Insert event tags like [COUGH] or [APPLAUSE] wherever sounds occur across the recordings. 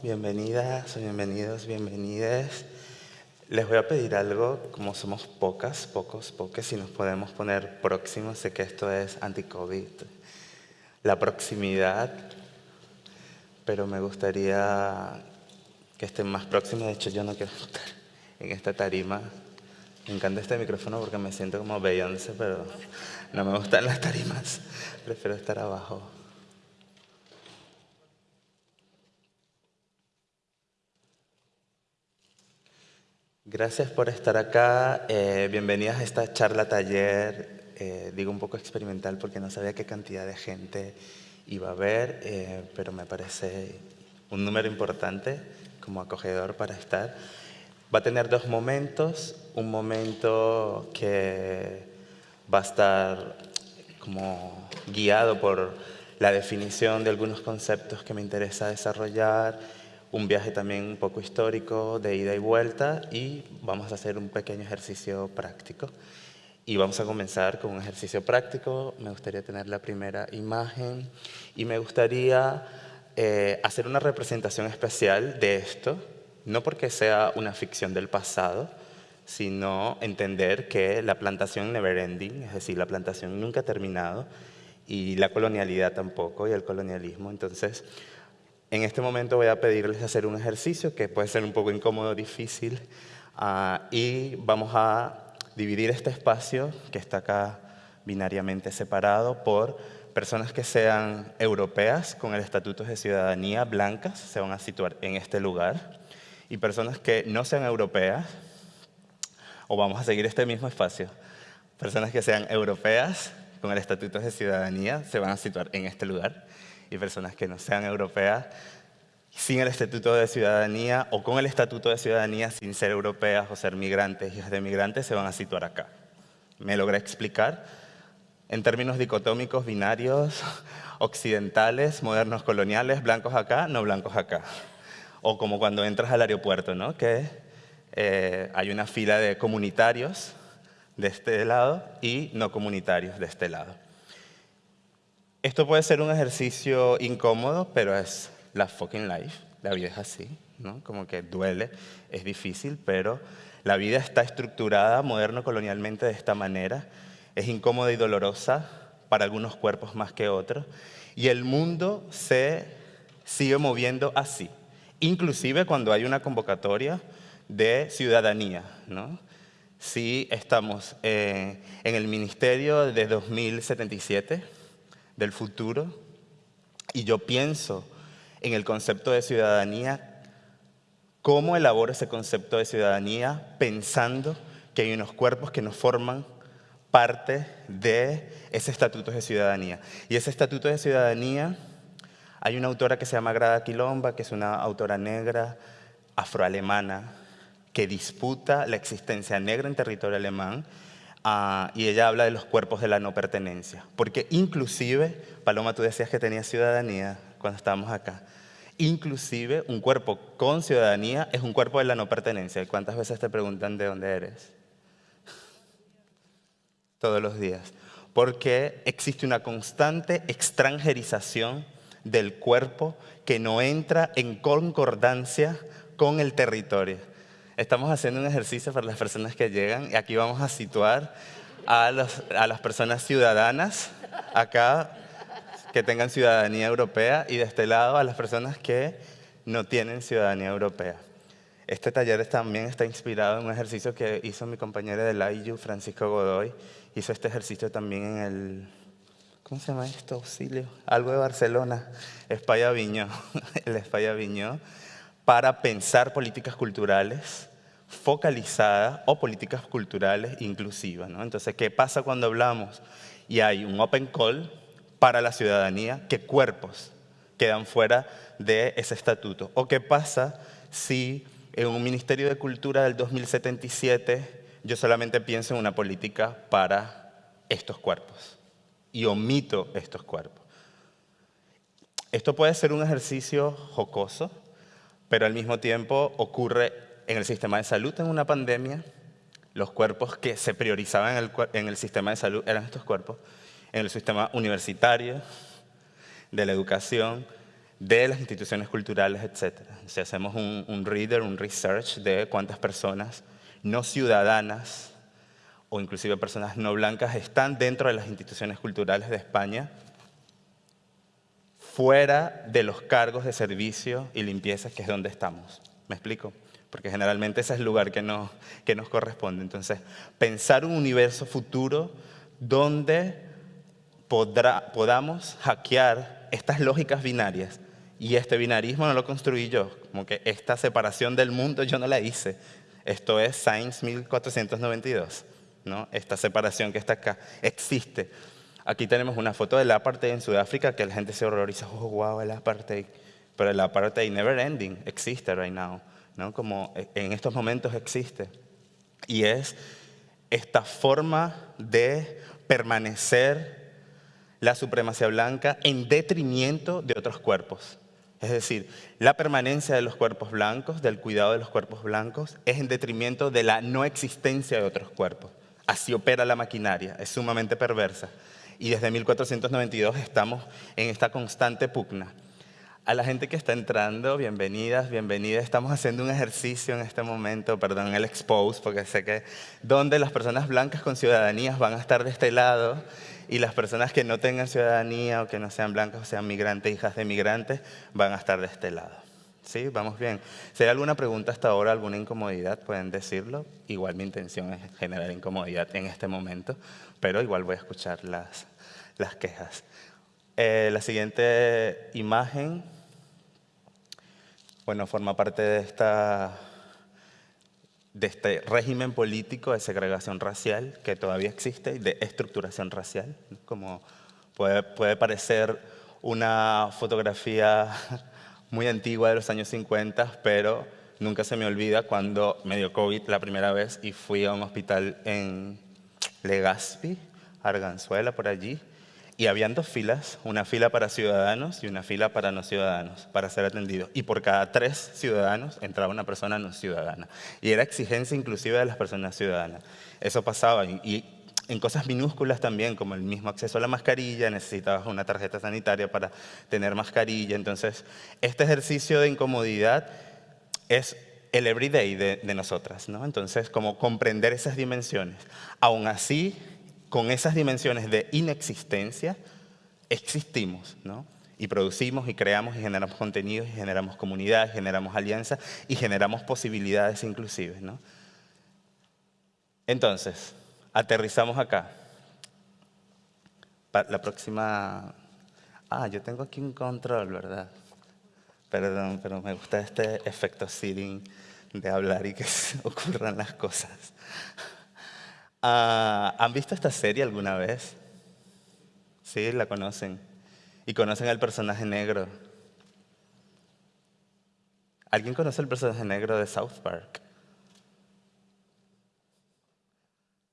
Bienvenidas, bienvenidos, bienvenidas. Les voy a pedir algo, como somos pocas, pocos, pocos, si nos podemos poner próximos, sé que esto es anti-COVID, la proximidad, pero me gustaría que estén más próximos, de hecho yo no quiero estar en esta tarima. Me encanta este micrófono porque me siento como Beyoncé, pero no me gustan las tarimas, prefiero estar abajo. Gracias por estar acá. Eh, bienvenidas a esta charla taller, eh, digo un poco experimental porque no sabía qué cantidad de gente iba a haber, eh, pero me parece un número importante como acogedor para estar. Va a tener dos momentos, un momento que va a estar como guiado por la definición de algunos conceptos que me interesa desarrollar un viaje también un poco histórico de ida y vuelta y vamos a hacer un pequeño ejercicio práctico. Y vamos a comenzar con un ejercicio práctico. Me gustaría tener la primera imagen y me gustaría eh, hacer una representación especial de esto, no porque sea una ficción del pasado, sino entender que la plantación never ending, es decir, la plantación nunca ha terminado y la colonialidad tampoco y el colonialismo. Entonces, en este momento voy a pedirles hacer un ejercicio que puede ser un poco incómodo, difícil, ah, y vamos a dividir este espacio, que está acá binariamente separado, por personas que sean europeas con el estatuto de ciudadanía blancas, se van a situar en este lugar, y personas que no sean europeas, o vamos a seguir este mismo espacio, personas que sean europeas con el estatuto de ciudadanía se van a situar en este lugar, y personas que no sean europeas sin el Estatuto de Ciudadanía o con el Estatuto de Ciudadanía sin ser europeas o ser migrantes, hijas de migrantes, se van a situar acá. ¿Me logré explicar? En términos dicotómicos, binarios, [LAUGHS] occidentales, modernos coloniales, blancos acá, no blancos acá. O como cuando entras al aeropuerto, ¿no? que eh, hay una fila de comunitarios de este lado y no comunitarios de este lado. Esto puede ser un ejercicio incómodo, pero es la fucking life. La vida es así, ¿no? Como que duele, es difícil, pero la vida está estructurada moderno-colonialmente de esta manera. Es incómoda y dolorosa para algunos cuerpos más que otros. Y el mundo se sigue moviendo así. Inclusive cuando hay una convocatoria de ciudadanía, ¿no? Si estamos eh, en el ministerio de 2077, del futuro y yo pienso en el concepto de ciudadanía, cómo elaboro ese concepto de ciudadanía pensando que hay unos cuerpos que nos forman parte de ese estatuto de ciudadanía. Y ese estatuto de ciudadanía, hay una autora que se llama Grada Quilomba, que es una autora negra, afroalemana, que disputa la existencia negra en territorio alemán Y ella habla de los cuerpos de la no pertenencia. Porque inclusive, Paloma, tú decías que tenía ciudadanía cuando estábamos acá. Inclusive un cuerpo con ciudadanía es un cuerpo de la no pertenencia. ¿Cuántas veces te preguntan de dónde eres? Todos los días. Porque existe una constante extranjerización del cuerpo que no entra en concordancia con el territorio. Estamos haciendo un ejercicio para las personas que llegan y aquí vamos a situar a, a las personas ciudadanas acá que tengan ciudadanía europea y de este lado a las personas que no tienen ciudadanía europea. Este taller también está inspirado en un ejercicio que hizo mi compañero de la IU, Francisco Godoy. Hizo este ejercicio también en el, ¿cómo se llama esto? Auxilio, algo de Barcelona, España Viñó, [LAUGHS] el España Viñó, para pensar políticas culturales focalizada o políticas culturales inclusivas. Entonces, ¿qué pasa cuando hablamos y hay un open call para la ciudadanía? ¿Qué cuerpos quedan fuera de ese estatuto? ¿O qué pasa si en un Ministerio de Cultura del 2077 yo solamente pienso en una política para estos cuerpos y omito estos cuerpos? Esto puede ser un ejercicio jocoso, pero al mismo tiempo ocurre en el sistema de salud en una pandemia, los cuerpos que se priorizaban en el, sistema de salud eran estos cuerpos. En el sistema universitario, de la educación, de las instituciones culturales, etc. Si hacemos un, un reader, un research de cuántas personas no ciudadanas o inclusive personas no blancas están dentro de las instituciones culturales de España, fuera de los cargos de servicio y limpieza, que es donde estamos. ¿Me explico? Porque generalmente ese es el lugar que nos, que nos corresponde. Entonces, pensar un universo futuro donde podrá, podamos hackear estas lógicas binarias. Y este binarismo no lo construí yo, como que esta separación del mundo yo no la hice. Esto es Science 1492, ¿no? esta separación que está acá. Existe. Aquí tenemos una foto del apartheid en Sudáfrica que la gente se horroriza, oh, wow, el apartheid. Pero el apartheid never ending, existe right now, ¿no? Como en estos momentos existe. Y es esta forma de permanecer la supremacía blanca en detrimento de otros cuerpos. Es decir, la permanencia de los cuerpos blancos, del cuidado de los cuerpos blancos, es en detrimento de la no existencia de otros cuerpos. Así opera la maquinaria, es sumamente perversa y desde 1492 estamos en esta constante pugna. A la gente que está entrando, bienvenidas, bienvenidas. Estamos haciendo un ejercicio en este momento, perdón, el expose, porque sé que donde las personas blancas con ciudadanías van a estar de este lado y las personas que no tengan ciudadanía o que no sean blancas o sean migrantes, hijas de migrantes, van a estar de este lado. ¿Sí? Vamos bien. Si hay alguna pregunta hasta ahora, alguna incomodidad, pueden decirlo. Igual mi intención es generar incomodidad en este momento, pero igual voy a escuchar las, las quejas. Eh, la siguiente imagen, bueno, forma parte de, esta, de este régimen político de segregación racial que todavía existe y de estructuración racial, como puede, puede parecer una fotografía muy antigua de los años 50, pero nunca se me olvida cuando me dio COVID la primera vez y fui a un hospital en Legazpi, Arganzuela, por allí, y habían dos filas, una fila para ciudadanos y una fila para no ciudadanos, para ser atendidos. Y por cada tres ciudadanos entraba una persona no ciudadana. Y era exigencia inclusive de las personas ciudadanas. Eso pasaba. Y en cosas minúsculas también, como el mismo acceso a la mascarilla, necesitabas una tarjeta sanitaria para tener mascarilla. Entonces, este ejercicio de incomodidad es el everyday de, de nosotras. ¿no? Entonces, como comprender esas dimensiones. Aún así, con esas dimensiones de inexistencia, existimos, ¿no? Y producimos y creamos y generamos contenidos y generamos comunidades, generamos alianzas y generamos posibilidades inclusive, ¿no? Entonces, aterrizamos acá. La próxima... Ah, yo tengo aquí un control, ¿verdad? Perdón, pero me gusta este efecto sitting de hablar y que [LAUGHS] ocurran las cosas. Ah, ¿Han visto esta serie alguna vez? Sí, la conocen. Y conocen al personaje negro. ¿Alguien conoce el personaje negro de South Park?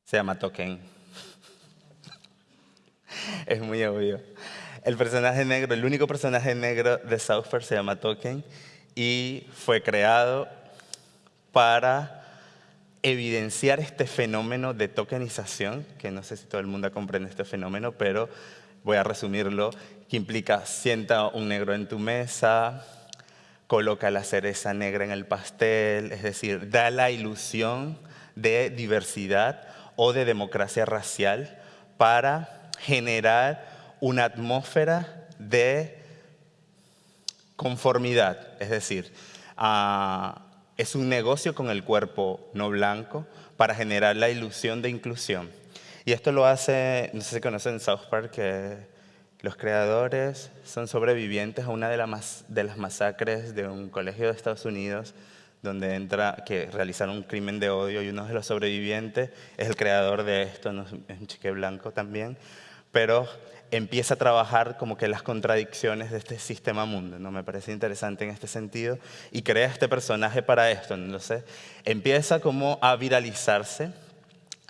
Se llama Token. [LAUGHS] es muy obvio. El personaje negro, el único personaje negro de South Park se llama Token y fue creado para evidenciar este fenómeno de tokenización, que no sé si todo el mundo comprende este fenómeno, pero voy a resumirlo, que implica sienta un negro en tu mesa, coloca la cereza negra en el pastel, es decir, da la ilusión de diversidad o de democracia racial para generar una atmósfera de conformidad, es decir, a es un negocio con el cuerpo no blanco para generar la ilusión de inclusión. Y esto lo hace, no sé si conocen South Park, que los creadores son sobrevivientes a una de las masacres de un colegio de Estados Unidos donde entra, que realizaron un crimen de odio y uno de los sobrevivientes es el creador de esto, es un chique blanco también, pero empieza a trabajar como que las contradicciones de este sistema mundo, ¿no? Me parece interesante en este sentido y crea este personaje para esto, ¿no? sé empieza como a viralizarse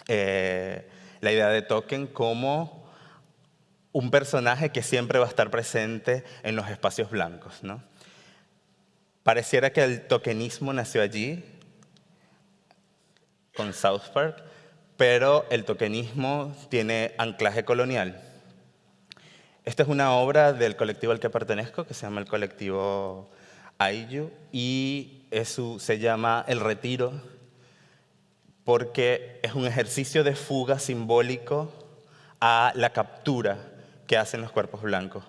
eh, la idea de Token como un personaje que siempre va a estar presente en los espacios blancos, ¿no? Pareciera que el tokenismo nació allí, con South Park, pero el tokenismo tiene anclaje colonial. Esta es una obra del colectivo al que pertenezco, que se llama el colectivo Ayu, y se llama El Retiro, porque es un ejercicio de fuga simbólico a la captura que hacen los cuerpos blancos.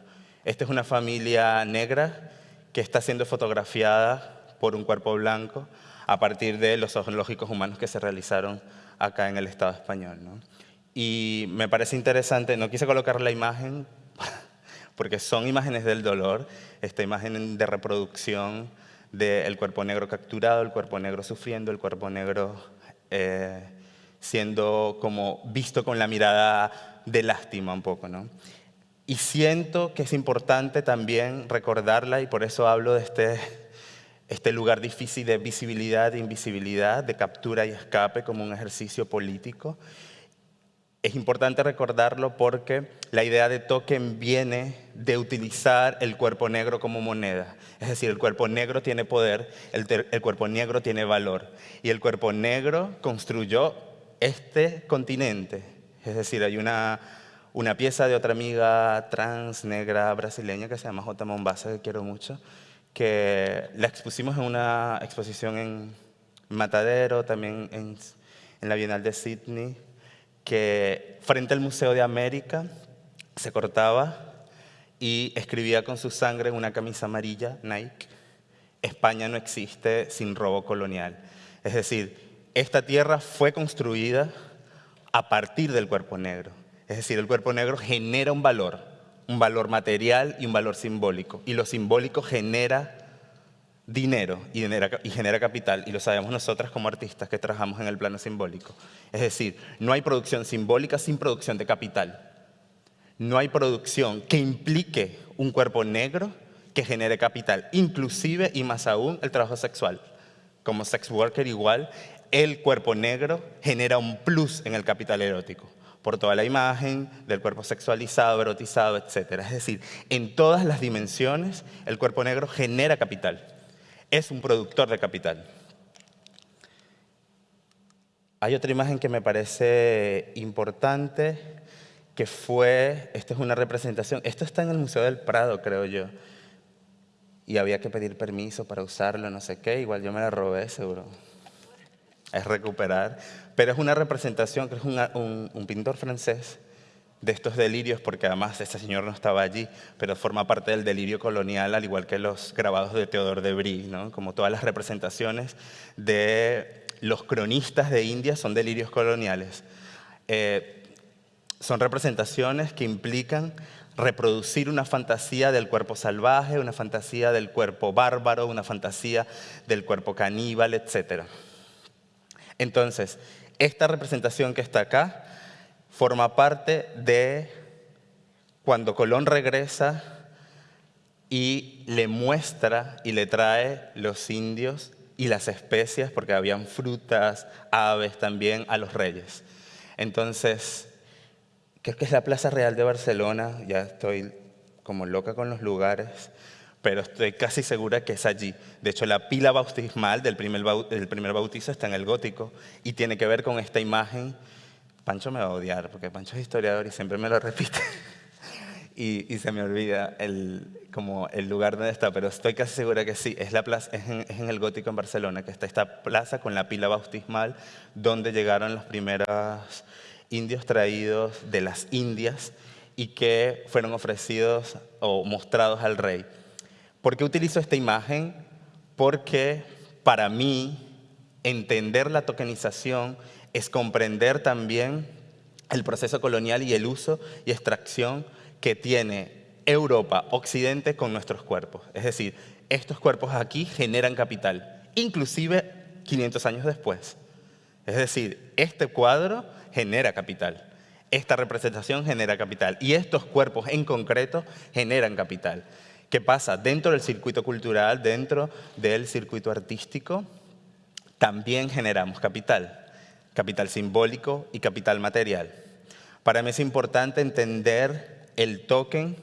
Esta es una familia negra que está siendo fotografiada por un cuerpo blanco a partir de los zoológicos humanos que se realizaron acá en el Estado español. Y me parece interesante, no quise colocar la imagen [LAUGHS] porque son imágenes del dolor, esta imagen de reproducción del cuerpo negro capturado, el cuerpo negro sufriendo, el cuerpo negro eh, siendo como visto con la mirada de lástima un poco. ¿no? Y siento que es importante también recordarla y por eso hablo de este, este lugar difícil de visibilidad e invisibilidad, de captura y escape como un ejercicio político. Es importante recordarlo porque la idea de token viene de utilizar el cuerpo negro como moneda. Es decir, el cuerpo negro tiene poder, el, el cuerpo negro tiene valor. Y el cuerpo negro construyó este continente. Es decir, hay una una pieza de otra amiga trans negra brasileña que se llama J. Mombasa, que quiero mucho, que la expusimos en una exposición en Matadero, también en, en la Bienal de Sydney, que frente al Museo de América se cortaba y escribía con su sangre en una camisa amarilla, Nike, España no existe sin robo colonial. Es decir, esta tierra fue construida a partir del cuerpo negro. Es decir, el cuerpo negro genera un valor, un valor material y un valor simbólico. Y lo simbólico genera dinero y genera, capital, y lo sabemos nosotras como artistas que trabajamos en el plano simbólico. Es decir, no hay producción simbólica sin producción de capital. No hay producción que implique un cuerpo negro que genere capital, inclusive y más aún el trabajo sexual. Como sex worker igual, el cuerpo negro genera un plus en el capital erótico por toda la imagen del cuerpo sexualizado, erotizado, etc. Es decir, en todas las dimensiones el cuerpo negro genera capital, es un productor de capital. Hay otra imagen que me parece importante, que fue, esta es una representación, esto está en el Museo del Prado, creo yo, y había que pedir permiso para usarlo, no sé qué, igual yo me la robé, seguro es recuperar, pero es una representación que es un, pintor francés de estos delirios, porque además este señor no estaba allí, pero forma parte del delirio colonial, al igual que los grabados de Theodore de Brie, ¿no? como todas las representaciones de los cronistas de India son delirios coloniales. Eh, son representaciones que implican reproducir una fantasía del cuerpo salvaje, una fantasía del cuerpo bárbaro, una fantasía del cuerpo caníbal, etcétera. Entonces, esta representación que está acá forma parte de cuando Colón regresa y le muestra y le trae los indios y las especias, porque habían frutas, aves también, a los reyes. Entonces, creo que es la Plaza Real de Barcelona, ya estoy como loca con los lugares, pero estoy casi segura que es allí. De hecho, la pila bautismal del primer, primer bautizo está en el gótico y tiene que ver con esta imagen. Pancho me va a odiar porque Pancho es historiador y siempre me lo repite. [LAUGHS] y, se me olvida el, como el lugar donde está, pero estoy casi segura que sí, es en el gótico en Barcelona, que está esta plaza con la pila bautismal donde llegaron los primeros indios traídos de las Indias y que fueron ofrecidos o mostrados al rey. ¿Por qué utilizo esta imagen? Porque para mí entender la tokenización es comprender también el proceso colonial y el uso y extracción que tiene Europa, Occidente con nuestros cuerpos. Es decir, estos cuerpos aquí generan capital, inclusive 500 años después. Es decir, este cuadro genera capital, esta representación genera capital y estos cuerpos en concreto generan capital. ¿Qué pasa? Dentro del circuito cultural, dentro del circuito artístico, también generamos capital, capital simbólico y capital material. Para mí es importante entender el token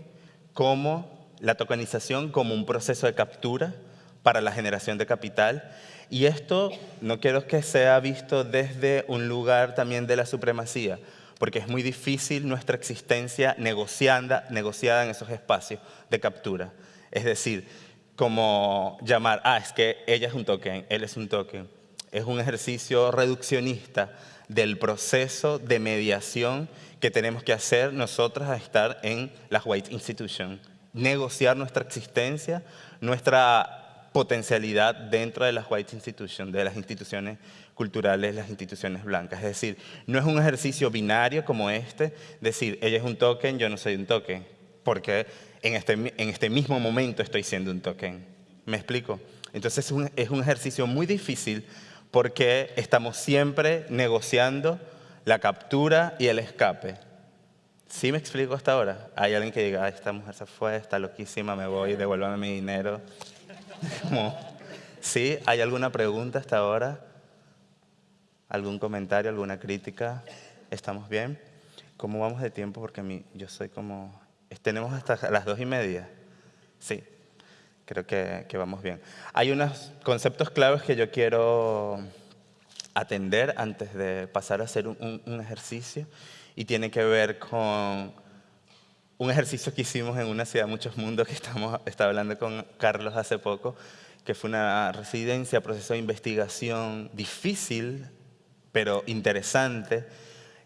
como la tokenización como un proceso de captura para la generación de capital. Y esto no quiero que sea visto desde un lugar también de la supremacía, porque es muy difícil nuestra existencia negociada, negociada en esos espacios de captura. Es decir, como llamar, ah, es que ella es un token, él es un token. Es un ejercicio reduccionista del proceso de mediación que tenemos que hacer nosotras a estar en las White Institutions. Negociar nuestra existencia, nuestra potencialidad dentro de las White Institutions, de las instituciones culturales, las instituciones blancas. Es decir, no es un ejercicio binario como este, decir, ella es un token, yo no soy un token, porque en este, en este mismo momento estoy siendo un token. ¿Me explico? Entonces es un, ejercicio muy difícil porque estamos siempre negociando la captura y el escape. ¿Sí me explico hasta ahora? Hay alguien que diga, esta mujer se fue, está loquísima, me voy, devuélvame mi dinero. [LAUGHS] ¿Sí? ¿Hay alguna pregunta hasta ahora? ¿Algún comentario, alguna crítica? ¿Estamos bien? ¿Cómo vamos de tiempo? Porque mí, yo soy como... ¿Tenemos hasta las dos y media? Sí, creo que, vamos bien. Hay unos conceptos claves que yo quiero atender antes de pasar a hacer un, ejercicio y tiene que ver con un ejercicio que hicimos en una ciudad muchos mundos que estamos, estaba hablando con Carlos hace poco, que fue una residencia, proceso de investigación difícil, pero interesante,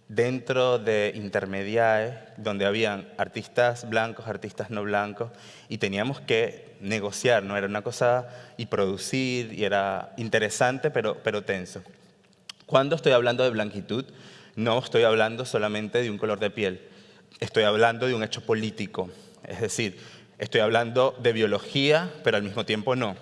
dentro de intermediarios, donde habían artistas blancos, artistas no blancos, y teníamos que negociar, ¿no? Era una cosa y producir, y era interesante, pero, pero tenso. Cuando estoy hablando de blanquitud, no estoy hablando solamente de un color de piel, estoy hablando de un hecho político, es decir, estoy hablando de biología, pero al mismo tiempo no.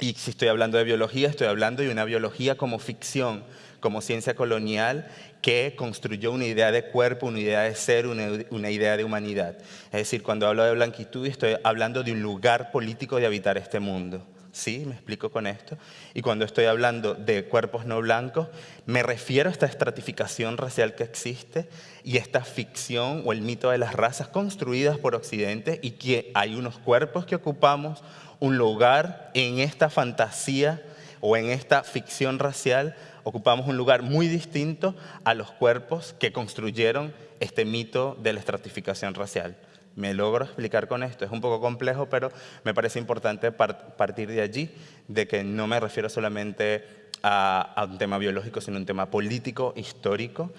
Y si estoy hablando de biología, estoy hablando de una biología como ficción, como ciencia colonial que construyó una idea de cuerpo, una idea de ser, una, idea de humanidad. Es decir, cuando hablo de blanquitud estoy hablando de un lugar político de habitar este mundo. ¿Sí? Me explico con esto. Y cuando estoy hablando de cuerpos no blancos, me refiero a esta estratificación racial que existe y esta ficción o el mito de las razas construidas por Occidente y que hay unos cuerpos que ocupamos un lugar en esta fantasía o en esta ficción racial ocupamos un lugar muy distinto a los cuerpos que construyeron este mito de la estratificación racial. Me logro explicar con esto, es un poco complejo, pero me parece importante partir de allí, de que no me refiero solamente a, a un tema biológico, sino un tema político, histórico,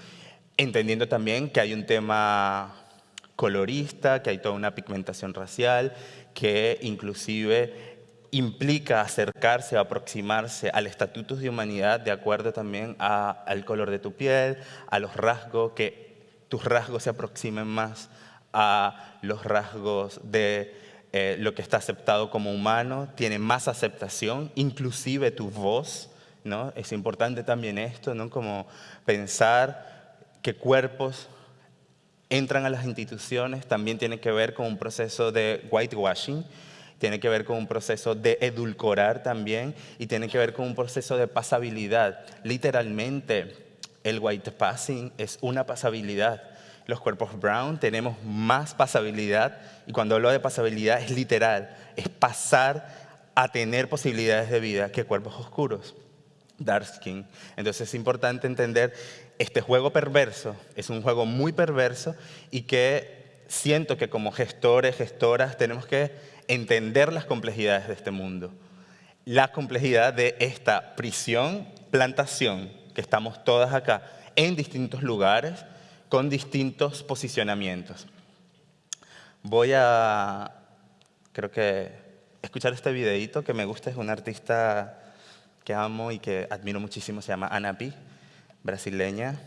entendiendo también que hay un tema colorista, que hay toda una pigmentación racial, que inclusive implica acercarse o aproximarse al estatuto de humanidad de acuerdo también al color de tu piel, a los rasgos, que tus rasgos se aproximen más a los rasgos de eh, lo que está aceptado como humano, tiene más aceptación, inclusive tu voz, ¿no? Es importante también esto, ¿no? Como pensar que cuerpos entran a las instituciones también tiene que ver con un proceso de whitewashing, tiene que ver con un proceso de edulcorar también y tiene que ver con un proceso de pasabilidad. Literalmente, el white passing es una pasabilidad. Los cuerpos brown tenemos más pasabilidad y cuando hablo de pasabilidad es literal, es pasar a tener posibilidades de vida que cuerpos oscuros, dark skin. Entonces es importante entender este juego perverso, es un juego muy perverso y que siento que como gestores, gestoras, tenemos que entender las complejidades de este mundo. La complejidad de esta prisión, plantación, que estamos todas acá, en distintos lugares, con distintos posicionamientos. Voy a, creo que, escuchar este videito que me gusta, es un artista que amo y que admiro muchísimo, se llama Ana Pi, brasileña,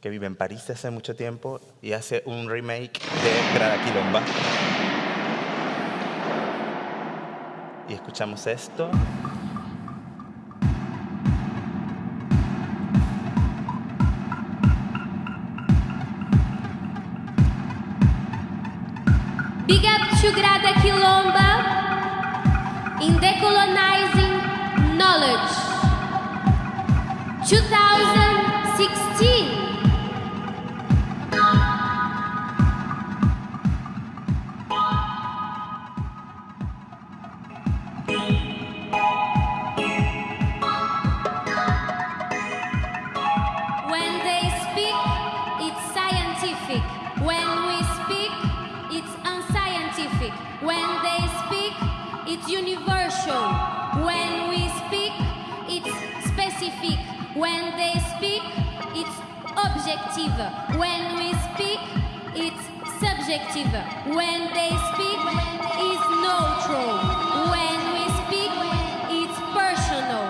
que vive en París hace mucho tiempo y hace un remake de Grada Quilomba. Escuchamos esto. Big up to Grada Quilomba in it's universal. When we speak, it's specific. When they speak, it's objective. When we speak, it's subjective. When they speak, it's neutral. When we speak, it's personal.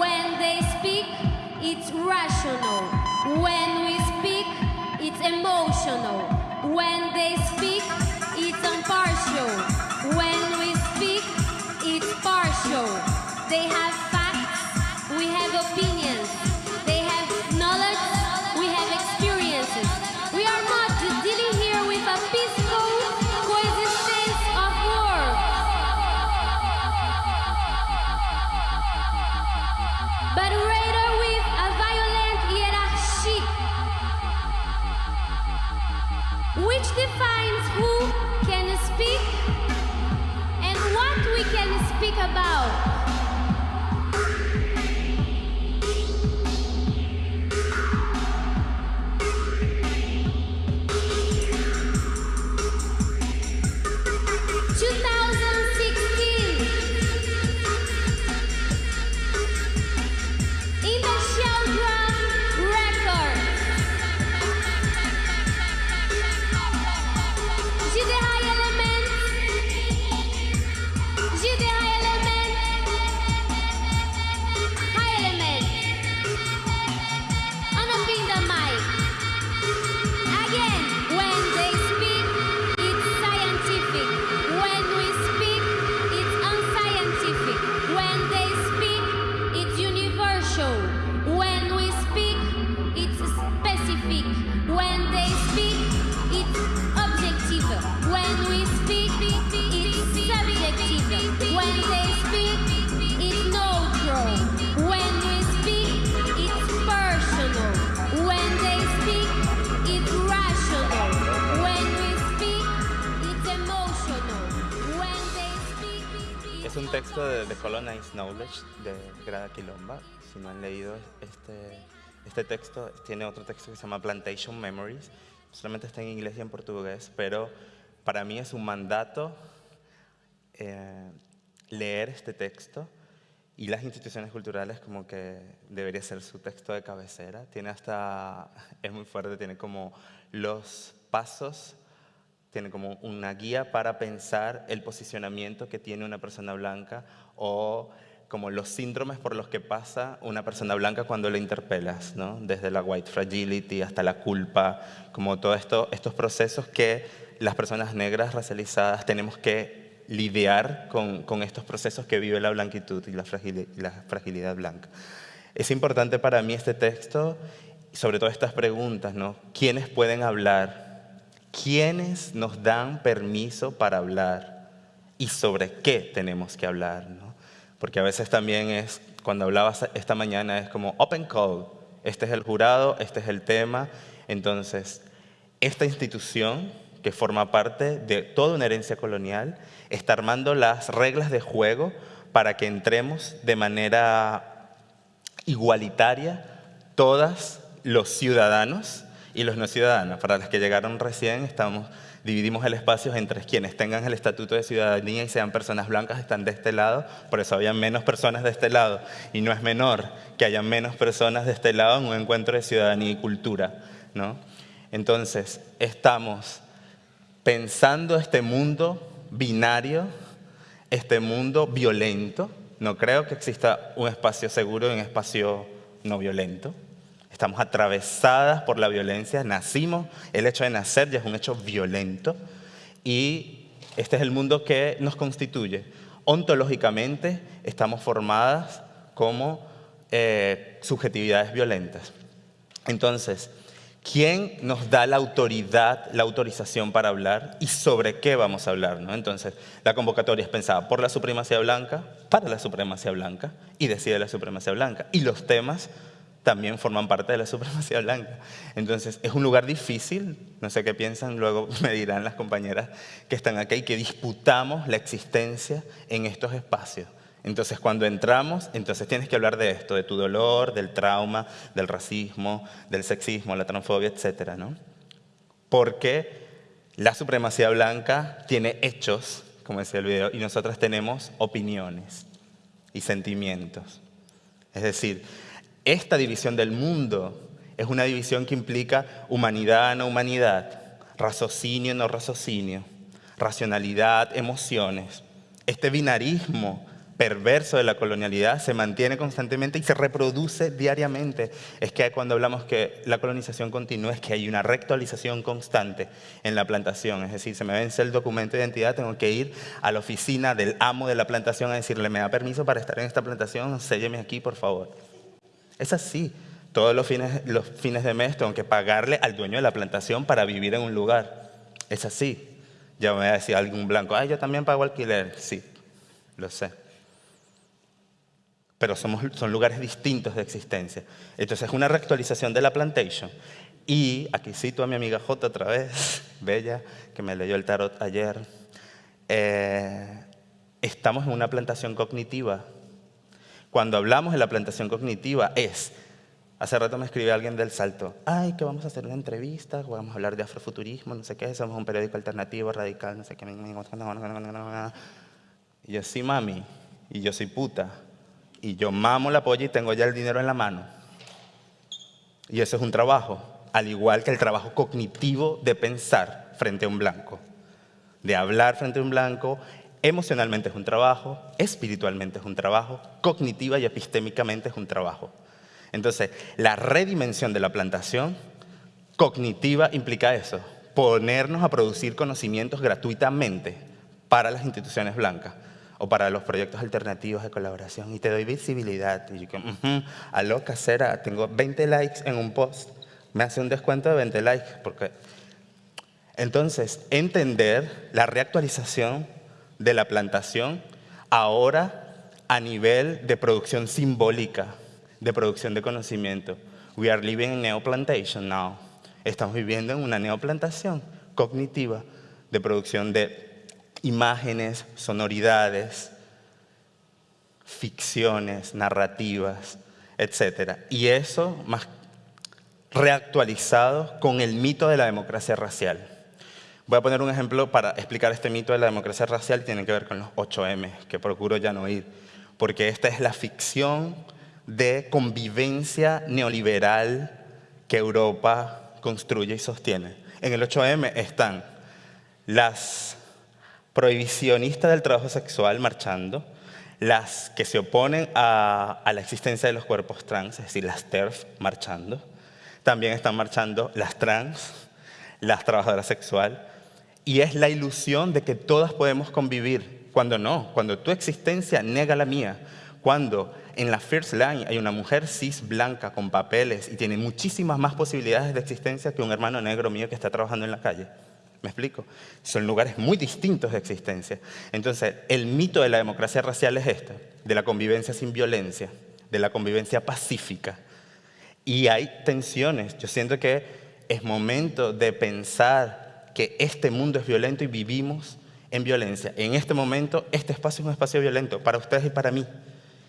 When they speak, it's rational. When we speak, it's emotional. When they speak, it's impartial. When They have texto de The Colonized Knowledge de Grada Quilomba. Si no han leído este, este texto, tiene otro texto que se llama Plantation Memories. Solamente está en inglés y en portugués, pero para mí es un mandato eh, leer este texto y las instituciones culturales como que debería ser su texto de cabecera. Tiene hasta, [LAUGHS] es muy fuerte, tiene como los pasos tiene como una guía para pensar el posicionamiento que tiene una persona blanca o como los síndromes por los que pasa una persona blanca cuando la interpelas, ¿no? desde la white fragility hasta la culpa, como todos esto, estos procesos que las personas negras racializadas tenemos que lidiar con, con estos procesos que vive la blanquitud y la, y la fragilidad blanca. Es importante para mí este texto, sobre todo estas preguntas, ¿no? ¿Quiénes pueden hablar? ¿Quiénes nos dan permiso para hablar? ¿Y sobre qué tenemos que hablar? ¿no? Porque a veces también es, cuando hablabas esta mañana, es como open call. Este es el jurado, este es el tema. Entonces, esta institución que forma parte de toda una herencia colonial está armando las reglas de juego para que entremos de manera igualitaria todos los ciudadanos y los no ciudadanos. Para los que llegaron recién, estamos, dividimos el espacio entre quienes tengan el estatuto de ciudadanía y sean personas blancas, están de este lado, por eso había menos personas de este lado. Y no es menor que haya menos personas de este lado en un encuentro de ciudadanía y cultura. ¿no? Entonces, estamos pensando este mundo binario, este mundo violento. No creo que exista un espacio seguro y un espacio no violento. Estamos atravesadas por la violencia, nacimos, el hecho de nacer ya es un hecho violento y este es el mundo que nos constituye. Ontológicamente estamos formadas como eh, subjetividades violentas. Entonces, ¿quién nos da la autoridad, la autorización para hablar y sobre qué vamos a hablar? ¿no? Entonces, la convocatoria es pensada por la supremacía blanca, para la supremacía blanca y decide la supremacía blanca. Y los temas también forman parte de la supremacía blanca. Entonces, es un lugar difícil, no sé qué piensan, luego [LAUGHS] me dirán las compañeras que están aquí, y que disputamos la existencia en estos espacios. Entonces, cuando entramos, entonces tienes que hablar de esto, de tu dolor, del trauma, del racismo, del sexismo, la transfobia, etcétera, ¿no? Porque la supremacía blanca tiene hechos como decía el video, y nosotras tenemos opiniones y sentimientos. Es decir, esta división del mundo es una división que implica humanidad, no humanidad, raciocinio, no raciocinio, racionalidad, emociones. Este binarismo perverso de la colonialidad se mantiene constantemente y se reproduce diariamente. Es que cuando hablamos que la colonización continúa es que hay una reactualización constante en la plantación. Es decir, se me vence el documento de identidad, tengo que ir a la oficina del amo de la plantación a decirle, ¿me da permiso para estar en esta plantación? Sélleme aquí, por favor. Es así. Todos los fines, de mes tengo que pagarle al dueño de la plantación para vivir en un lugar. Es así. Ya me va a decir algún blanco, ay, yo también pago alquiler. Sí, lo sé pero somos, son lugares distintos de existencia. Entonces es una reactualización de la plantation. Y aquí cito a mi amiga J otra vez, [LAUGHS] Bella, que me leyó el tarot ayer. Eh, estamos en una plantación cognitiva. Cuando hablamos de la plantación cognitiva es, hace rato me escribe alguien del Salto, ay, que vamos a hacer una entrevista, vamos a hablar de afrofuturismo, no sé qué, somos un periódico alternativo, radical, no sé qué. Y yo, sí, mami, y yo soy puta y yo mamo la polla y tengo ya el dinero en la mano. Y eso es un trabajo, al igual que el trabajo cognitivo de pensar frente a un blanco, de hablar frente a un blanco, emocionalmente es un trabajo, espiritualmente es un trabajo, cognitiva y epistémicamente es un trabajo. Entonces, la redimensión de la plantación cognitiva implica eso, ponernos a producir conocimientos gratuitamente para las instituciones blancas o para los proyectos alternativos de colaboración y te doy visibilidad. Y yo que, uh aló, casera, tengo 20 likes en un post, me hace un descuento de 20 likes. Porque... Entonces, entender la reactualización de la plantación ahora a nivel de producción simbólica, de producción de conocimiento. We are living in neoplantation now. Estamos viviendo en una neoplantación cognitiva de producción de imágenes, sonoridades, ficciones, narrativas, etc. Y eso más reactualizado con el mito de la democracia racial. Voy a poner un ejemplo para explicar este mito de la democracia racial, tiene que ver con los 8M, que procuro ya no ir, porque esta es la ficción de convivencia neoliberal que Europa construye y sostiene. En el 8M están las prohibicionistas del trabajo sexual marchando, las que se oponen a, la existencia de los cuerpos trans, es decir, las TERF marchando. También están marchando las trans, las trabajadoras sexuales. Y es la ilusión de que todas podemos convivir, cuando no, cuando tu existencia nega la mía, cuando en la first line hay una mujer cis blanca con papeles y tiene muchísimas más posibilidades de existencia que un hermano negro mío que está trabajando en la calle. ¿Me explico? Son lugares muy distintos de existencia. Entonces, el mito de la democracia racial es este, de la convivencia sin violencia, de la convivencia pacífica. Y hay tensiones. Yo siento que es momento de pensar que este mundo es violento y vivimos en violencia. En este momento, este espacio es un espacio violento para ustedes y para mí.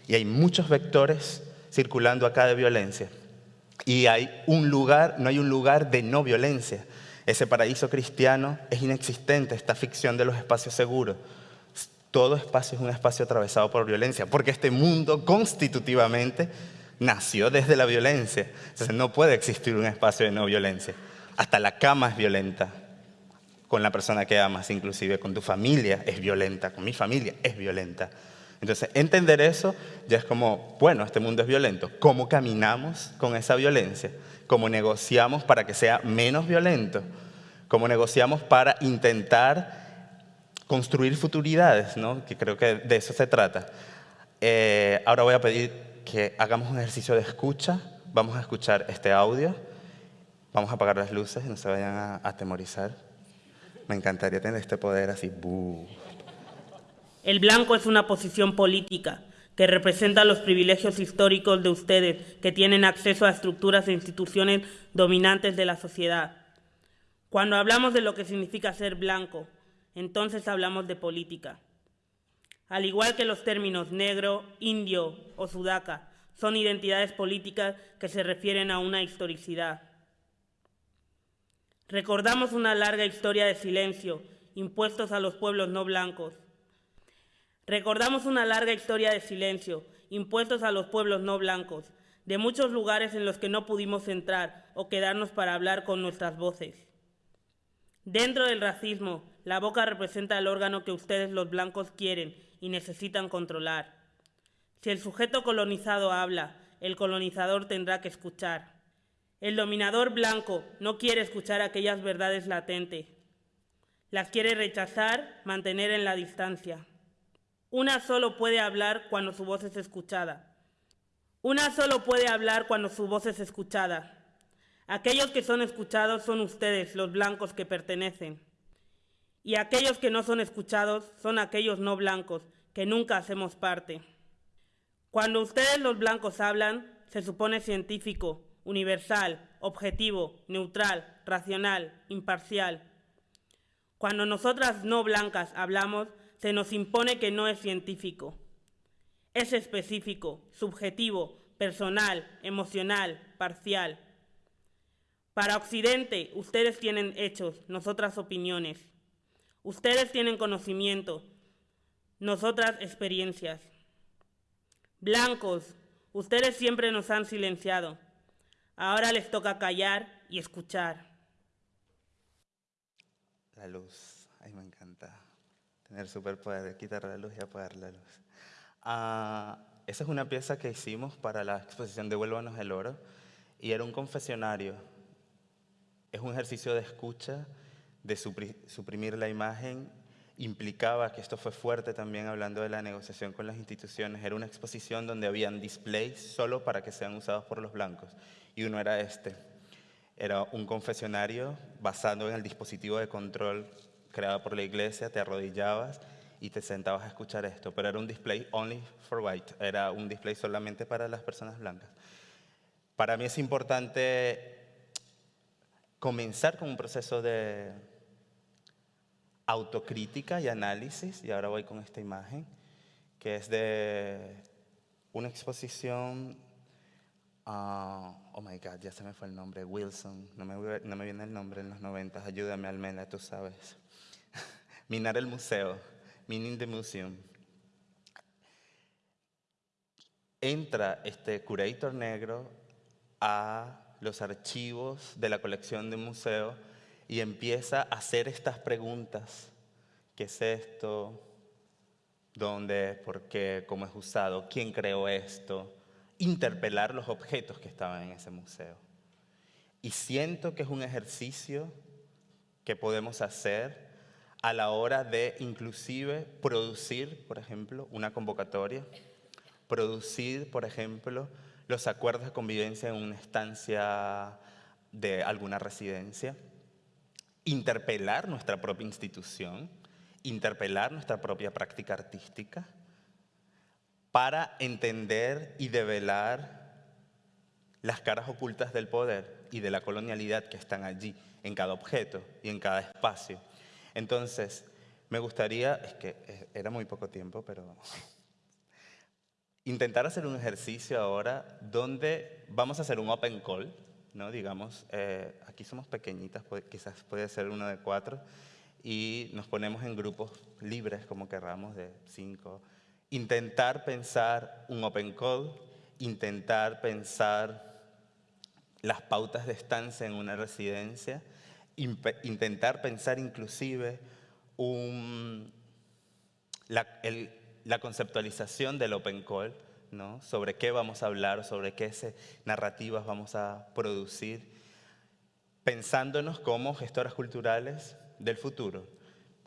Y hay muchos vectores circulando acá de violencia. Y hay un lugar, no hay un lugar de no violencia. Ese paraíso cristiano es inexistente, esta ficción de los espacios seguros. Todo espacio es un espacio atravesado por violencia, porque este mundo constitutivamente nació desde la violencia. Entonces no puede existir un espacio de no violencia. Hasta la cama es violenta con la persona que amas, inclusive con tu familia es violenta, con mi familia es violenta. Entonces, entender eso ya es como, bueno, este mundo es violento. ¿Cómo caminamos con esa violencia? ¿Cómo negociamos para que sea menos violento? ¿Cómo negociamos para intentar construir futuridades? ¿no? Que creo que de eso se trata. Eh, ahora voy a pedir que hagamos un ejercicio de escucha. Vamos a escuchar este audio. Vamos a apagar las luces, no se vayan a atemorizar. Me encantaría tener este poder así. El blanco es una posición política que representa los privilegios históricos de ustedes que tienen acceso a estructuras e instituciones dominantes de la sociedad. Cuando hablamos de lo que significa ser blanco, entonces hablamos de política. Al igual que los términos negro, indio o sudaca son identidades políticas que se refieren a una historicidad. Recordamos una larga historia de silencio impuestos a los pueblos no blancos Recordamos una larga historia de silencio, impuestos a los pueblos no blancos, de muchos lugares en los que no pudimos entrar o quedarnos para hablar con nuestras voces. Dentro del racismo, la boca representa el órgano que ustedes los blancos quieren y necesitan controlar. Si el sujeto colonizado habla, el colonizador tendrá que escuchar. El dominador blanco no quiere escuchar aquellas verdades latentes. Las quiere rechazar, mantener en la distancia. Una solo puede hablar cuando su voz es escuchada. Una solo puede hablar cuando su voz es escuchada. Aquellos que son escuchados son ustedes, los blancos que pertenecen. Y aquellos que no son escuchados son aquellos no blancos, que nunca hacemos parte. Cuando ustedes los blancos hablan, se supone científico, universal, objetivo, neutral, racional, imparcial. Cuando nosotras no blancas hablamos, se nos impone que no es científico, es específico, subjetivo, personal, emocional, parcial. Para Occidente, ustedes tienen hechos, nosotras opiniones. Ustedes tienen conocimiento, nosotras experiencias. Blancos, ustedes siempre nos han silenciado. Ahora les toca callar y escuchar. La luz, ay me encanta. Tener superpoder de quitar la luz y apagar la luz. Ah, esa es una pieza que hicimos para la exposición de Vuélvanos el Oro y era un confesionario. Es un ejercicio de escucha, de suprimir la imagen. Implicaba que esto fue fuerte también hablando de la negociación con las instituciones. Era una exposición donde habían displays solo para que sean usados por los blancos. Y uno era este. Era un confesionario basado en el dispositivo de control creado por la iglesia, te arrodillabas y te sentabas a escuchar esto, pero era un display only for white, era un display solamente para las personas blancas. Para mí es importante comenzar con un proceso de autocrítica y análisis, y ahora voy con esta imagen, que es de una exposición, uh, oh my God, ya se me fue el nombre, Wilson, no me, no me viene el nombre en los 90, ayúdame Almena, tú sabes. [LAUGHS] Minar el museo Meaning the Museum, entra este curator negro a los archivos de la colección de un museo y empieza a hacer estas preguntas. ¿Qué es esto? ¿Dónde? ¿Por qué? ¿Cómo es usado? ¿Quién creó esto? Interpelar los objetos que estaban en ese museo. Y siento que es un ejercicio que podemos hacer a la hora de inclusive producir, por ejemplo, una convocatoria, producir, por ejemplo, los acuerdos de convivencia en una estancia de alguna residencia, interpelar nuestra propia institución, interpelar nuestra propia práctica artística, para entender y develar las caras ocultas del poder y de la colonialidad que están allí, en cada objeto y en cada espacio. Entonces, me gustaría, es que eh, era muy poco tiempo, pero [LAUGHS] intentar hacer un ejercicio ahora donde vamos a hacer un open call, ¿no? Digamos, eh, aquí somos pequeñitas, quizás puede ser uno de cuatro, y nos ponemos en grupos libres, como querramos, de cinco. Intentar pensar un open call, intentar pensar las pautas de estancia en una residencia, intentar pensar inclusive la, conceptualización del open call, ¿no? sobre qué vamos a hablar, sobre qué narrativas vamos a producir, pensándonos como gestoras culturales del futuro.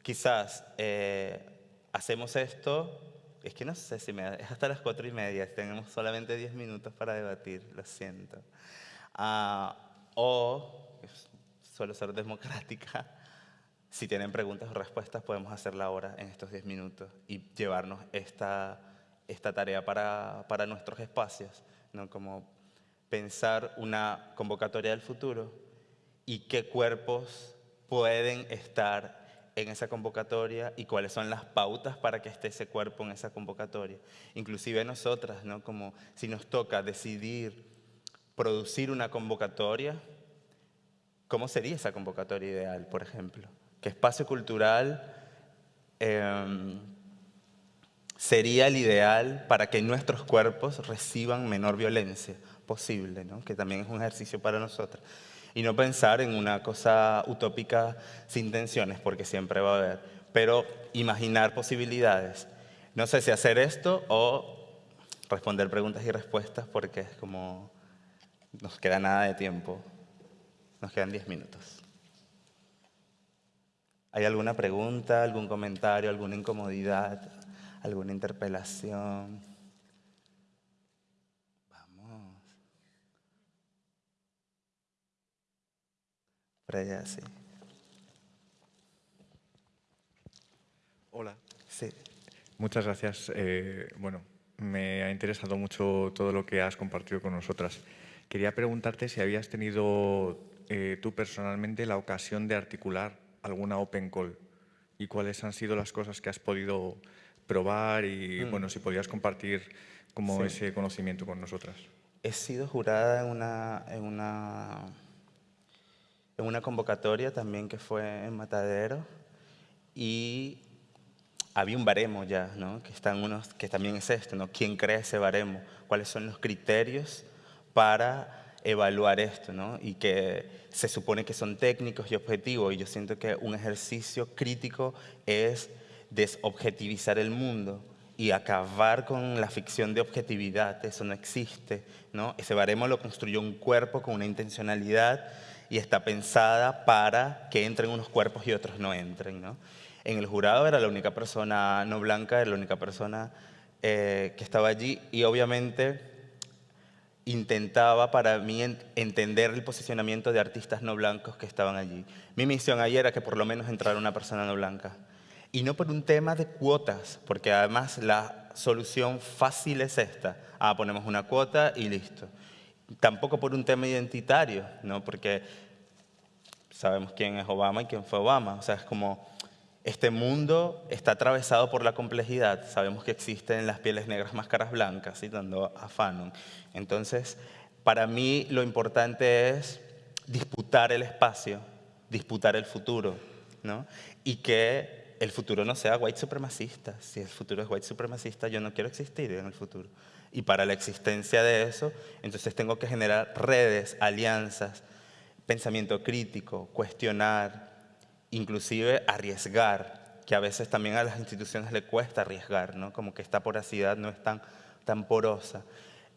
Quizás eh, hacemos esto, es que no sé si me, es hasta las cuatro y media, tenemos solamente diez minutos para debatir, lo siento. Ah, o suele ser democrática. Si tienen preguntas o respuestas, podemos hacerla ahora en estos 10 minutos y llevarnos esta, esta tarea para, para nuestros espacios, ¿no? como pensar una convocatoria del futuro y qué cuerpos pueden estar en esa convocatoria y cuáles son las pautas para que esté ese cuerpo en esa convocatoria. Inclusive nosotras, ¿no? como si nos toca decidir producir una convocatoria, ¿Cómo sería esa convocatoria ideal, por ejemplo? ¿Qué espacio cultural em, sería el ideal para que nuestros cuerpos reciban menor violencia posible, ¿no? que también es un ejercicio para nosotros. Y no pensar en una cosa utópica sin tensiones, porque siempre va a haber, pero imaginar posibilidades. No sé si hacer esto o responder preguntas y respuestas, porque es como nos queda nada de tiempo. Nos quedan 10 minutos. ¿Hay alguna pregunta, algún comentario, alguna incomodidad, alguna interpelación? Por allá, sí. Hola. Sí. Muchas gracias. Eh, bueno, me ha interesado mucho todo lo que has compartido con nosotras. Quería preguntarte si habías tenido eh, tú personalmente la ocasión de articular alguna open call y cuáles han sido las cosas que has podido probar y Mm. bueno, si podías compartir como Sí. ese conocimiento con nosotras. He sido jurada en una, en una, en una convocatoria también que fue en Matadero y había un baremo ya, ¿no? que, están unos, que también es esto, ¿no? ¿quién crea ese baremo? ¿Cuáles son los criterios para evaluar esto? ¿no? Y que se supone que son técnicos y objetivos y yo siento que un ejercicio crítico es desobjetivizar el mundo y acabar con la ficción de objetividad, eso no existe, ¿no? Ese baremo lo construyó un cuerpo con una intencionalidad y está pensada para que entren unos cuerpos y otros no entren, ¿no? En el jurado era la única persona no blanca, era la única persona eh, que estaba allí y obviamente intentaba para mí en- entender el posicionamiento de artistas no blancos que estaban allí. Mi misión ayer era que por lo menos entrara una persona no blanca. Y no por un tema de cuotas, porque además la solución fácil es esta. Ah, ponemos una cuota y listo. Tampoco por un tema identitario, ¿no? Porque sabemos quién es Obama y quién fue Obama. O sea, es como este mundo está atravesado por la complejidad. Sabemos que existen las pieles negras, máscaras blancas, citando a Fanon. Entonces, para mí lo importante es disputar el espacio, disputar el futuro, ¿no? Y que el futuro no sea white supremacista. Si el futuro es white supremacista, yo no quiero existir en el futuro. Y para la existencia de eso, entonces tengo que generar redes, alianzas, pensamiento crítico, cuestionar, inclusive arriesgar, que a veces también a las instituciones le cuesta arriesgar, ¿no? como que esta porosidad no es tan, tan porosa.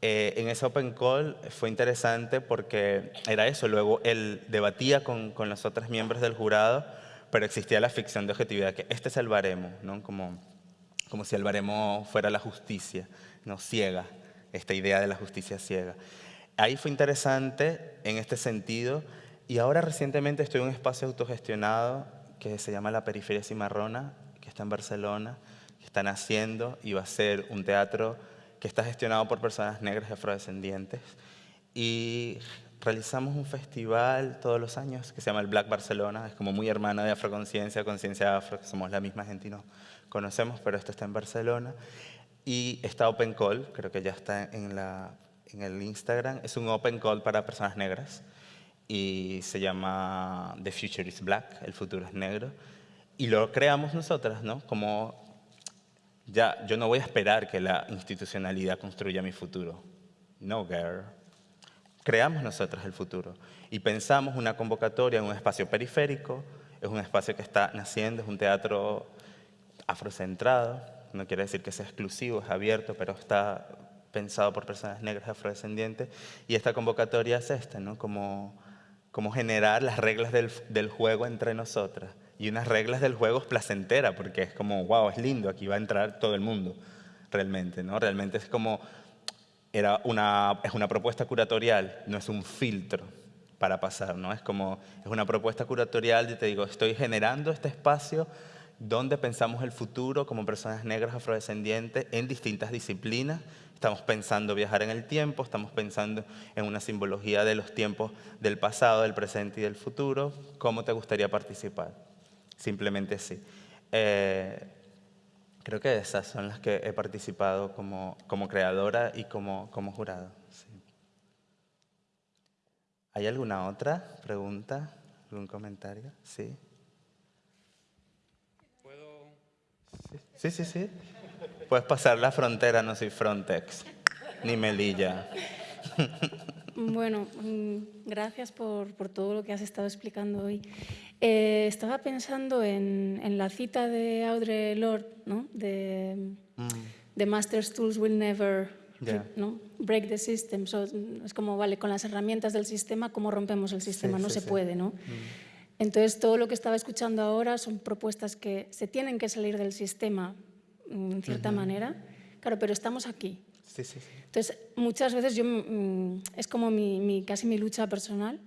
Eh, en ese Open Call fue interesante porque era eso, luego él debatía con, con los otros miembros del jurado, pero existía la ficción de objetividad, que este es el baremo, ¿no? como, como si el baremo fuera la justicia, no ciega, esta idea de la justicia ciega. Ahí fue interesante en este sentido y ahora recientemente estoy en un espacio autogestionado que se llama La Periferia Cimarrona, que está en Barcelona, que están haciendo y va a ser un teatro que está gestionado por personas negras y afrodescendientes. Y realizamos un festival todos los años que se llama el Black Barcelona, es como muy hermana de Afroconciencia, Conciencia Afro, que somos la misma gente y nos conocemos, pero esto está en Barcelona. Y está Open Call, creo que ya está en, la, en el Instagram, es un Open Call para personas negras y se llama The Future is Black, el futuro es negro. Y lo creamos nosotras, ¿no? Como ya, yo no voy a esperar que la institucionalidad construya mi futuro. No, girl. Creamos nosotros el futuro y pensamos una convocatoria en un espacio periférico, es un espacio que está naciendo, es un teatro afrocentrado, no quiere decir que sea exclusivo, es abierto, pero está pensado por personas negras afrodescendientes y esta convocatoria es esta, ¿no? Como, como generar las reglas del, del juego entre nosotras y unas reglas del juego placenteras, porque es como, wow, es lindo, aquí va a entrar todo el mundo, realmente, ¿no? Realmente es como, era una, es una propuesta curatorial, no es un filtro para pasar, ¿no? Es como, es una propuesta curatorial y te digo, estoy generando este espacio donde pensamos el futuro como personas negras afrodescendientes en distintas disciplinas. Estamos pensando viajar en el tiempo, estamos pensando en una simbología de los tiempos del pasado, del presente y del futuro. ¿Cómo te gustaría participar? Simplemente sí. Eh, creo que esas son las que he participado como, como creadora y como, como jurado. ¿Hay alguna otra pregunta? ¿Algún comentario? Sí. ¿Puedo? Sí, sí, sí. Puedes pasar la frontera, no soy Frontex, ni Melilla. Bueno, mm, gracias por, por, todo lo que has estado explicando hoy. Eh, estaba pensando en, en, la cita de Audre Lorde, ¿no? de mm. The Master's Tools Will Never yeah. ¿no? break the system. So, es como, vale, con las herramientas del sistema, ¿cómo rompemos el sistema? Sí, no sí, se sí. puede, ¿no? Mm. Entonces, todo lo que estaba escuchando ahora son propuestas que se tienen que salir del sistema, mm, en cierta uh -huh. manera. Claro, pero estamos aquí. Sí, sí, sí. Entonces, muchas veces yo, mm, es como mi, mi, casi mi lucha personal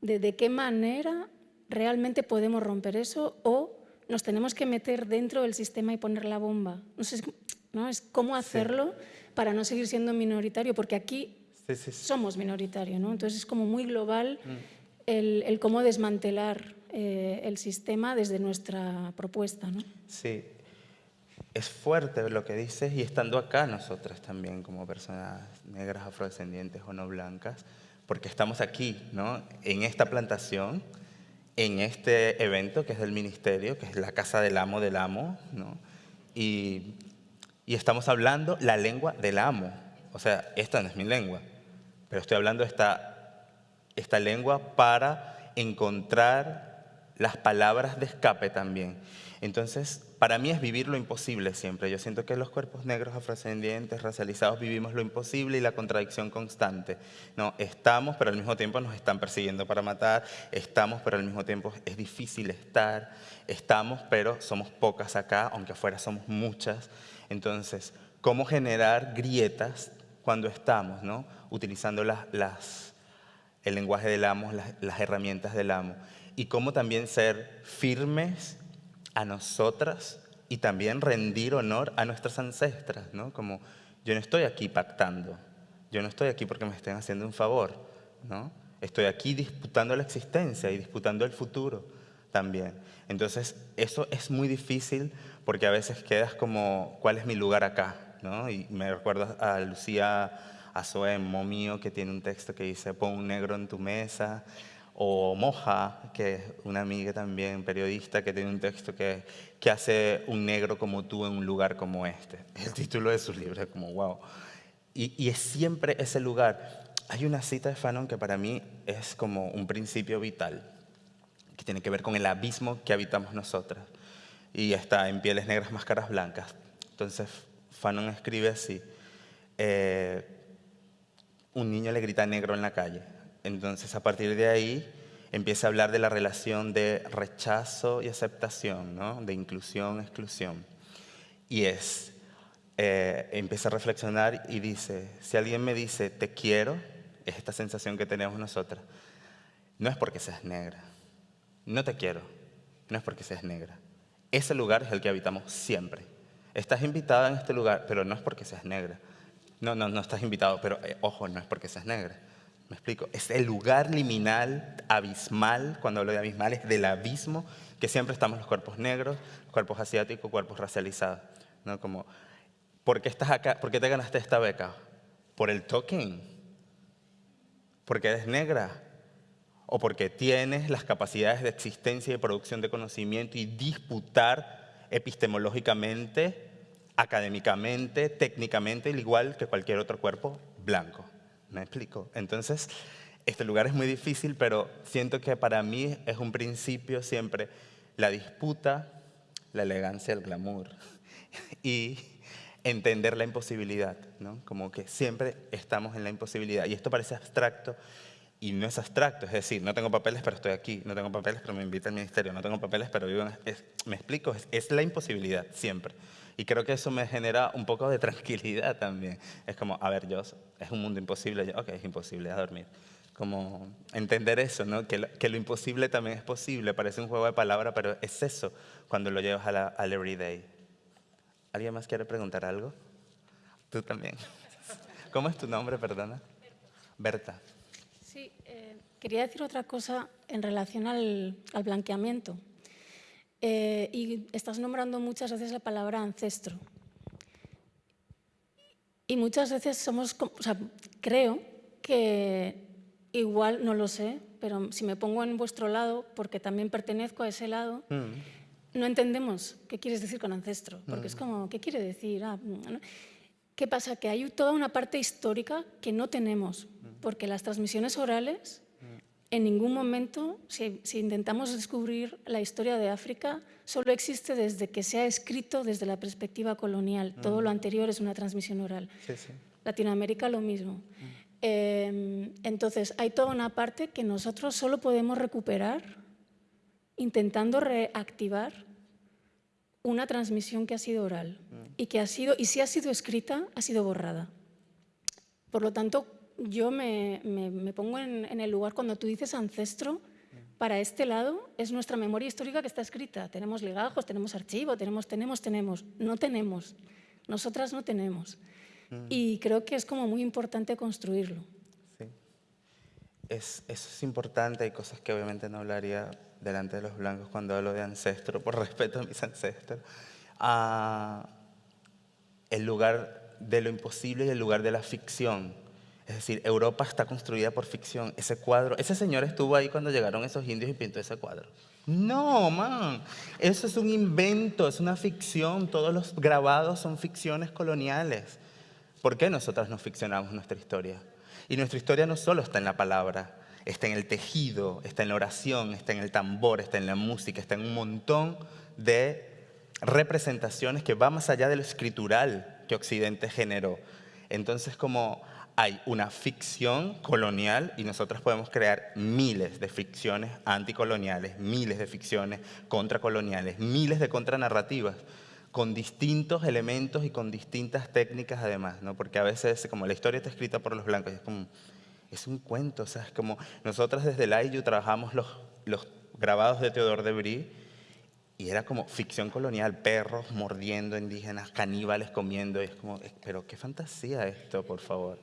de de qué manera realmente podemos romper eso o nos tenemos que meter dentro del sistema y poner la bomba. No sé, ¿no? Es cómo hacerlo para no seguir siendo minoritario, porque aquí somos minoritario, ¿no? Entonces es como muy global mm. El, el, cómo desmantelar eh, el sistema desde nuestra propuesta, ¿no? Sí, es fuerte lo que dices y estando acá nosotras también como personas negras, afrodescendientes o no blancas, porque estamos aquí, ¿no? En esta plantación, en este evento que es del ministerio, que es la casa del amo del amo, ¿no? Y, y estamos hablando la lengua del amo. O sea, esta no es mi lengua, pero estoy hablando esta, esta lengua para encontrar las palabras de escape también. Entonces, para mí es vivir lo imposible siempre. Yo siento que los cuerpos negros, afrodescendientes, racializados, vivimos lo imposible y la contradicción constante. No, estamos, pero al mismo tiempo nos están persiguiendo para matar. Estamos, pero al mismo tiempo es difícil estar. Estamos, pero somos pocas acá, aunque afuera somos muchas. Entonces, ¿cómo generar grietas cuando estamos, ¿no? utilizando las, las, el lenguaje del amo, las, herramientas del amo? Y cómo también ser firmes a nosotras y también rendir honor a nuestras ancestras, ¿no? Como yo no estoy aquí pactando, yo no estoy aquí porque me estén haciendo un favor, ¿no? Estoy aquí disputando la existencia y disputando el futuro también. Entonces, eso es muy difícil porque a veces quedas como, ¿cuál es mi lugar acá? ¿no? Y me recuerdo a Lucía Azoé, Momío, que tiene un texto que dice, pon un negro en tu mesa, o Moja, que es una amiga también, periodista, que tiene un texto que, que hace un negro como tú en un lugar como este. El título de su libro es como, wow. Y, y es siempre ese lugar. Hay una cita de Fanon que para mí es como un principio vital, que tiene que ver con el abismo que habitamos nosotras. Y está en pieles negras, máscaras blancas. Entonces, Fanon escribe así, eh, un niño le grita negro en la calle, entonces, a partir de ahí, empieza a hablar de la relación de rechazo y aceptación, ¿no? de inclusión, exclusión. Y es, eh, empieza a reflexionar y dice, si alguien me dice te quiero, es esta sensación que tenemos nosotras, no es porque seas negra, no te quiero, no es porque seas negra. Ese lugar es el que habitamos siempre. Estás invitada en este lugar, pero no es porque seas negra. No, no, no estás invitado, pero eh, ojo, no es porque seas negra. ¿Me explico? Es el lugar liminal, abismal, cuando hablo de abismal, es del abismo que siempre estamos los cuerpos negros, cuerpos asiáticos, cuerpos racializados. ¿no? Como, ¿por qué estás acá? ¿Por qué te ganaste esta beca? ¿Por el token? ¿Porque eres negra? ¿O porque tienes las capacidades de existencia y producción de conocimiento y disputar epistemológicamente, académicamente, técnicamente, igual que cualquier otro cuerpo blanco? ¿Me explico? Entonces, este lugar es muy difícil, pero siento que para mí es un principio siempre la disputa, la elegancia, el glamour [LAUGHS] y entender la imposibilidad, ¿no? Como que siempre estamos en la imposibilidad. Y esto parece abstracto y no es abstracto, es decir, no tengo papeles pero estoy aquí, no tengo papeles pero me invita al ministerio, no tengo papeles pero vivo en... Me explico, es la imposibilidad siempre. Y creo que eso me genera un poco de tranquilidad también. Es como, a ver, yo, es un mundo imposible, ok, es imposible a dormir. Como entender eso, ¿no? Que lo, que lo imposible también es posible, parece un juego de palabras, pero es eso cuando lo llevas a la, al everyday. ¿Alguien más quiere preguntar algo? Tú también. [LAUGHS] ¿Cómo es tu nombre, perdona? Berta. Sí, eh, quería decir otra cosa en relación al, al blanqueamiento. Eh, y estás nombrando muchas veces la palabra ancestro. Y muchas veces somos, o sea, creo que igual, no lo sé, pero si me pongo en vuestro lado, porque también pertenezco a ese lado, mm. no entendemos qué quieres decir con ancestro, porque es como, ¿qué quiere decir? Ah, ¿Qué pasa? Que hay toda una parte histórica que no tenemos, porque las transmisiones orales, en ningún momento, si, intentamos descubrir la historia de África, solo existe desde que se ha escrito desde la perspectiva colonial. Todo lo anterior es una transmisión oral. Latinoamérica lo mismo. Em, entonces, hay toda una parte que nosotros solo podemos recuperar intentando reactivar una transmisión que ha sido oral y que ha sido, y si ha sido escrita, ha sido borrada. Por lo tanto, yo me, pongo en, el lugar cuando tú dices ancestro, para este lado es nuestra memoria histórica que está escrita. Tenemos legajos, tenemos archivo, tenemos, tenemos, tenemos. No tenemos. Nosotras no tenemos. Mm. Y creo que es como muy importante construirlo. Sí. Es, eso es importante. Hay cosas que obviamente no hablaría delante de los blancos cuando hablo de ancestro, por [LAUGHS] respeto a mis ancestros, el lugar de lo imposible y el lugar de la ficción. Es decir, Europa está construida por ficción. Ese cuadro, ese señor estuvo ahí cuando llegaron esos indios y pintó ese cuadro. No, man, eso es un invento, es una ficción. Todos los grabados son ficciones coloniales. ¿Por qué nosotros no ficcionamos nuestra historia? Y nuestra historia no solo está en la palabra, está en el tejido, está en la oración, está en el tambor, está en la música, está en un montón de representaciones que va más allá de lo escritural que Occidente generó. Entonces, como hay una ficción colonial y nosotros podemos crear miles de ficciones anticoloniales, miles de ficciones contracoloniales, miles de contranarrativas con distintos elementos y con distintas técnicas además, ¿no? Porque a veces, como la historia está escrita por los blancos, es como, es un cuento, o es como nosotras desde el IU trabajamos los, los grabados de Teodor de Brie y era como ficción colonial, perros mordiendo indígenas, caníbales comiendo, y es como, pero qué fantasía esto, por favor.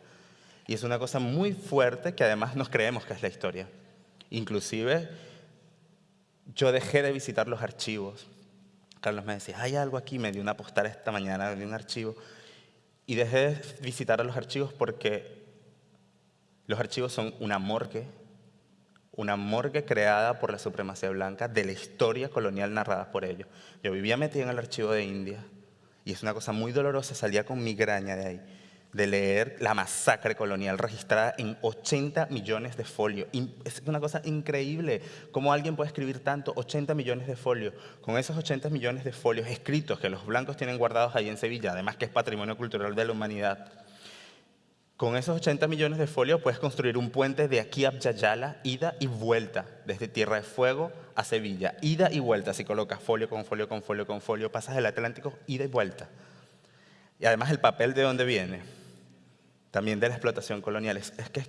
Y es una cosa muy fuerte que además nos creemos que es la historia. Inclusive, yo dejé de visitar los archivos. Carlos me decía, hay algo aquí, me dio una postal esta mañana de un archivo. Y dejé de visitar a los archivos porque los archivos son una morgue, una morgue creada por la supremacía blanca de la historia colonial narrada por ellos. Yo vivía metida en el archivo de India y es una cosa muy dolorosa, salía con migraña de ahí, de leer la masacre colonial registrada en 80 millones de folios. Es una cosa increíble, cómo alguien puede escribir tanto, 80 millones de folios. Con esos 80 millones de folios escritos que los blancos tienen guardados ahí en Sevilla, además que es patrimonio cultural de la humanidad, con esos 80 millones de folios puedes construir un puente de aquí a Yayala, ida y vuelta, desde Tierra de Fuego a Sevilla, ida y vuelta. Si colocas folio con folio con folio con folio, pasas el Atlántico, ida y vuelta. Y además el papel de dónde viene, también de la explotación colonial. Es, que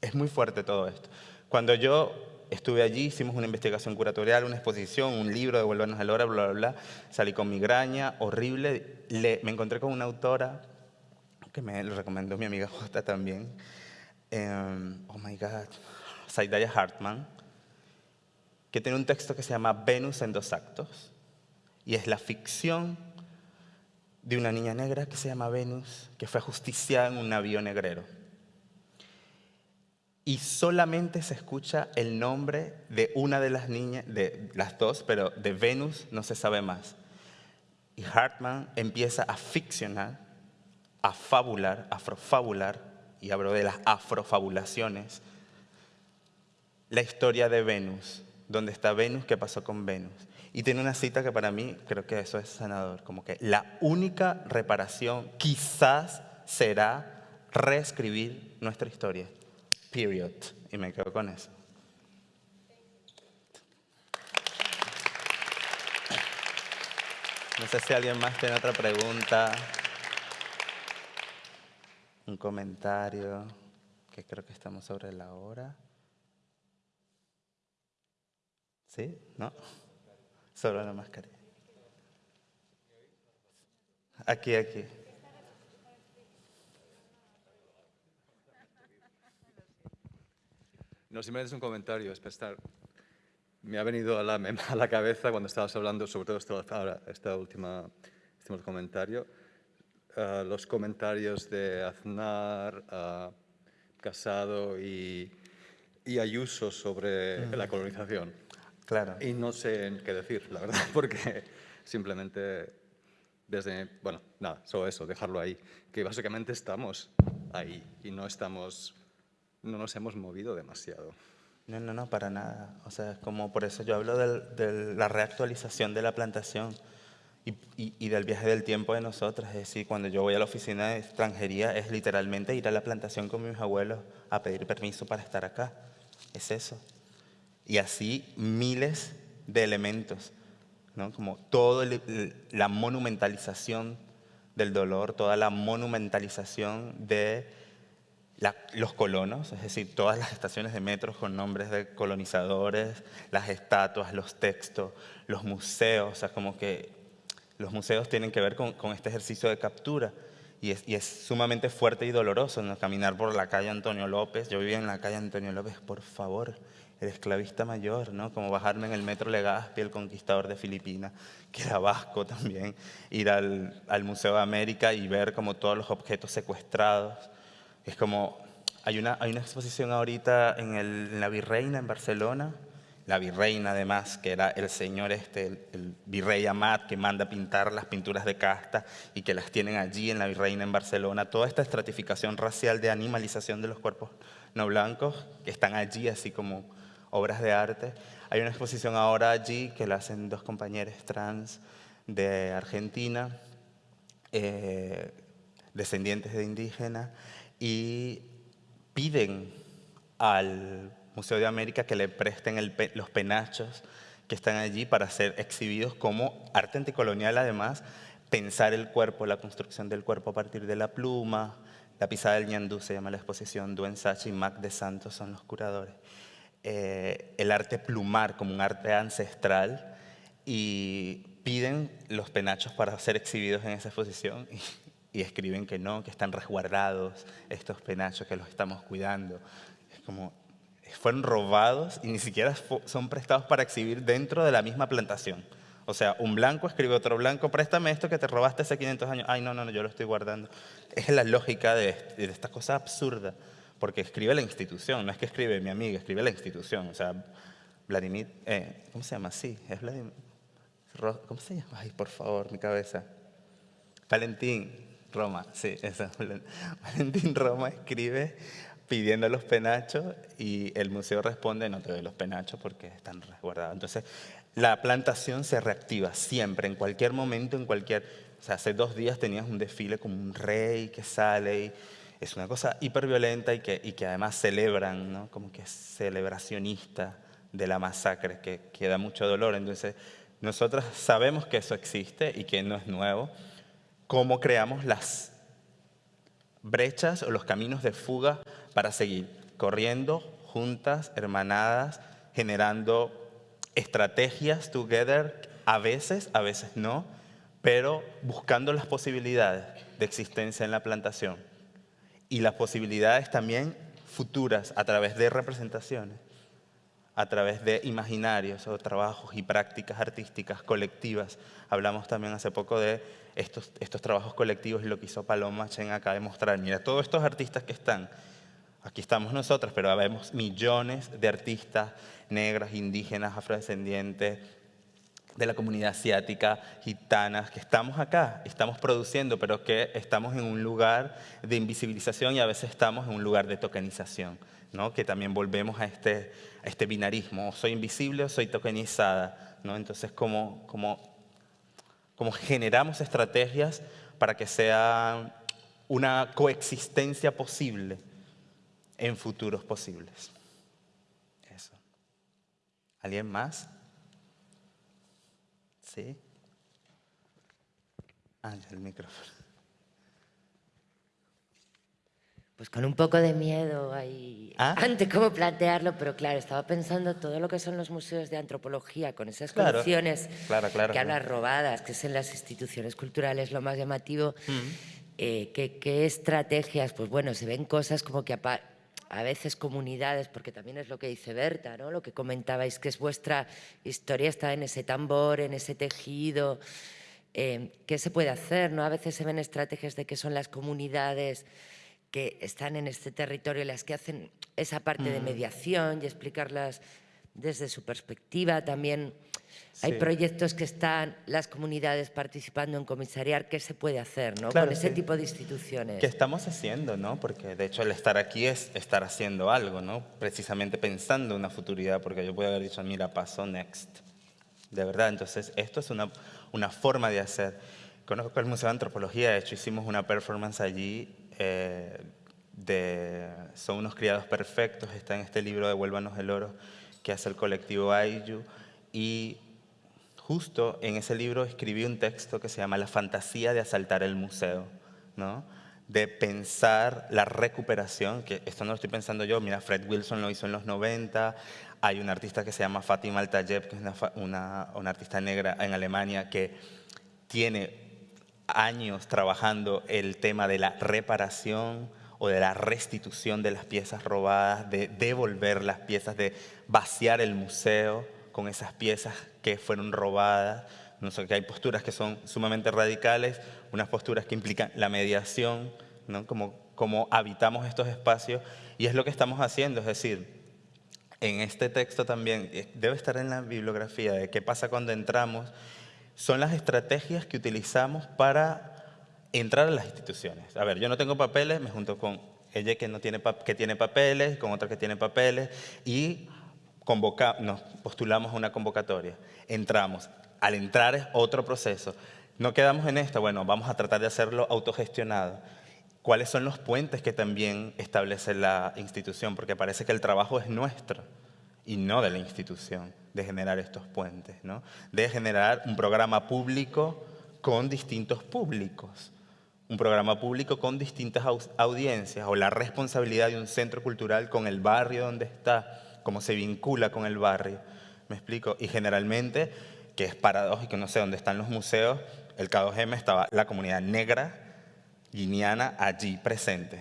es, muy fuerte todo esto. Cuando yo estuve allí, hicimos una investigación curatorial, una exposición, un libro, Devuélvanos al hora, bla, bla, bla. Salí con migraña, horrible. me encontré con una autora que me lo recomendó mi amiga Jota también. Em, oh my God, Saidaya Hartman, que tiene un texto que se llama Venus en dos actos. Y es la ficción de una niña negra que se llama Venus, que fue ajusticiada en un navío negrero. Y solamente se escucha el nombre de una de las niñas, de las dos, pero de Venus no se sabe más. Y Hartman empieza a ficcionar a fabular, afrofabular, y hablo de las afrofabulaciones, la historia de Venus, donde está Venus, qué pasó con Venus. Y tiene una cita que para mí creo que eso es sanador, como que la única reparación quizás será reescribir nuestra historia. Period. Y me quedo con eso. No sé si alguien más tiene otra pregunta un comentario, que creo que estamos sobre la hora. ¿Sí? ¿No? Solo la mascarilla. Aquí, aquí. No, simplemente es un comentario, es estar. Me ha venido a la, [LAUGHS] a la cabeza cuando estabas hablando, sobre todo esta, esta última, este comentario, eh, los comentarios de Aznar, uh, Casado y, y, Ayuso sobre la colonización. Claro. Y no sé qué decir, la verdad, [LAUGHS] porque simplemente desde, bueno, nada, solo eso, dejarlo ahí, que básicamente estamos ahí y no estamos, no nos hemos movido demasiado. No, no, no, para nada. O sea, es como por eso yo hablo de la reactualización de la plantación y, y, del viaje del tiempo de nosotras. Es decir, cuando yo voy a la oficina de extranjería es literalmente ir a la plantación con mis abuelos a pedir permiso para estar acá. Es eso. Y así miles de elementos, ¿no? Como toda la monumentalización del dolor, toda la monumentalización de los colonos, es decir, todas las estaciones de metros con nombres de colonizadores, las estatuas, los textos, los museos, o sea, como que los museos tienen que ver con, este ejercicio de captura y es, y es sumamente fuerte y doloroso ¿no? caminar por la calle Antonio López. Yo vivía en la calle Antonio López, por favor, el esclavista mayor, ¿no? Como bajarme en el metro Legazpi, el conquistador de Filipinas, que era vasco también, ir al, al Museo de América y ver como todos los objetos secuestrados es como, hay una, hay una exposición ahorita en, el, la Virreina en Barcelona, la virreina además, que era el señor este, el, virrey Amat, que manda pintar las pinturas de casta y que las tienen allí en la virreina en Barcelona. Toda esta estratificación racial de animalización de los cuerpos no blancos, que están allí así como obras de arte. Hay una exposición ahora allí que la hacen dos compañeros trans de Argentina, eh, descendientes de indígenas, y piden al Museo de América que le presten los penachos que están allí para ser exhibidos como arte anticolonial además, pensar el cuerpo, la construcción del cuerpo a partir de la pluma, la pisada del ñandú se llama la exposición, Duen Sachi y Mac de Santos son los curadores. Eh, el arte plumar como un arte ancestral y piden los penachos para ser exhibidos en esa exposición y escriben que no, que están resguardados estos penachos, que los estamos cuidando. Es como, fueron robados y ni siquiera son prestados para exhibir dentro de la misma plantación. O sea, un blanco escribe otro blanco, préstame esto que te robaste hace 500 años. Ay, no, no, no, yo lo estoy guardando. Es la lógica de, de esta cosa absurda, porque escribe la institución, no es que escribe mi amiga, escribe la institución. O sea, Vladimir, eh, ¿cómo se llama? Sí, es Vladimir. ¿Cómo se llama? Ay, por favor, mi cabeza. Valentín, Roma, sí, eso. [LAUGHS] Valentín Roma escribe pidiendo los penachos y el museo responde, no te doy los penachos porque están resguardados. Entonces, la plantación se reactiva siempre, en cualquier momento, en cualquier... O sea, hace dos días tenías un desfile como un rey que sale y es una cosa hiperviolenta y que, y que además celebran, ¿no? Como que es celebracionista de la masacre, que, que da mucho dolor. Entonces, nosotros sabemos que eso existe y que no es nuevo, cómo creamos las brechas o los caminos de fuga para seguir corriendo juntas, hermanadas, generando estrategias together, a veces, a veces no, pero buscando las posibilidades de existencia en la plantación y las posibilidades también futuras a través de representaciones, a través de imaginarios o trabajos y prácticas artísticas colectivas. Hablamos también hace poco de estos, estos trabajos colectivos y lo que hizo Paloma Chen acá de mostrar, mira, todos estos artistas que están, aquí estamos nosotros, pero vemos millones de artistas negras, indígenas, afrodescendientes, de la comunidad asiática, gitanas, que estamos acá, estamos produciendo, pero que estamos en un lugar de invisibilización y a veces estamos en un lugar de tokenización, ¿no? que también volvemos a este, a este binarismo, soy invisible o soy tokenizada. ¿no? Entonces, como, como cómo generamos estrategias para que sea una coexistencia posible en futuros posibles. Eso. ¿Alguien más? ¿Sí? Ah, el micrófono. Pues con un poco de miedo ahí, ¿Ah? [LAUGHS] ante cómo plantearlo, pero claro, estaba pensando todo lo que son los museos de antropología, con esas colecciones que hablan robadas, que es en las instituciones culturales lo más llamativo, mm. eh, ¿qué, estrategias? Pues bueno, se ven cosas como que a, veces comunidades, porque también es lo que dice Berta, ¿no? lo que comentabais, que es vuestra historia está en ese tambor, en ese tejido, eh, ¿qué se puede hacer? ¿no? A veces se ven estrategias de que son las comunidades que están en este territorio, las que hacen esa parte de mediación y explicar las desde su perspectiva también hay proyectos que están las comunidades participando en comisariar, ¿qué se puede hacer ¿no? con ese tipo de instituciones? ¿Qué estamos haciendo? ¿no? Porque de hecho el estar aquí es estar haciendo algo, ¿no? precisamente pensando en una futuridad, porque yo puedo haber dicho, mira, paso next. De verdad, entonces esto es una, una forma de hacer. Conozco el Museo de Antropología, de hecho hicimos una performance allí eh, de Son unos criados perfectos, está en este libro Devuélvanos el oro que hace el colectivo Aiju y justo en ese libro escribí un texto que se llama La fantasía de asaltar el museo, ¿no? de pensar la recuperación, que esto no lo estoy pensando yo, mira, Fred Wilson lo hizo en los 90, hay una artista que se llama Fatima Altayeb, que es una, una, artista negra en Alemania que tiene años trabajando el tema de la reparación o de la restitución de las piezas robadas, de devolver las piezas, de vaciar el museo con esas piezas que fueron robadas. No sé, que hay posturas que son sumamente radicales, unas posturas que implican la mediación, ¿no? como, como habitamos estos espacios, y es lo que estamos haciendo, es decir, en este texto también, eh, debe estar en la bibliografía de qué pasa cuando entramos, son las estrategias que utilizamos para entrar a las instituciones. A ver, yo no tengo papeles, me junto con ella que, no tiene, que tiene papeles, con otra que tiene papeles, y convoca, nos postulamos a una convocatoria. Entramos. Al entrar es otro proceso. No quedamos en esto, bueno, vamos a tratar de hacerlo autogestionado. ¿Cuáles son los puentes que también establece la institución? Porque parece que el trabajo es nuestro y no de la institución, de generar estos puentes, ¿no? de generar un programa público con distintos públicos, un programa público con distintas audiencias o la responsabilidad de un centro cultural con el barrio donde está, cómo se vincula con el barrio. ¿Me explico? Y generalmente, que es paradójico, no sé dónde están los museos, el K2M estaba la comunidad negra guineana allí presente.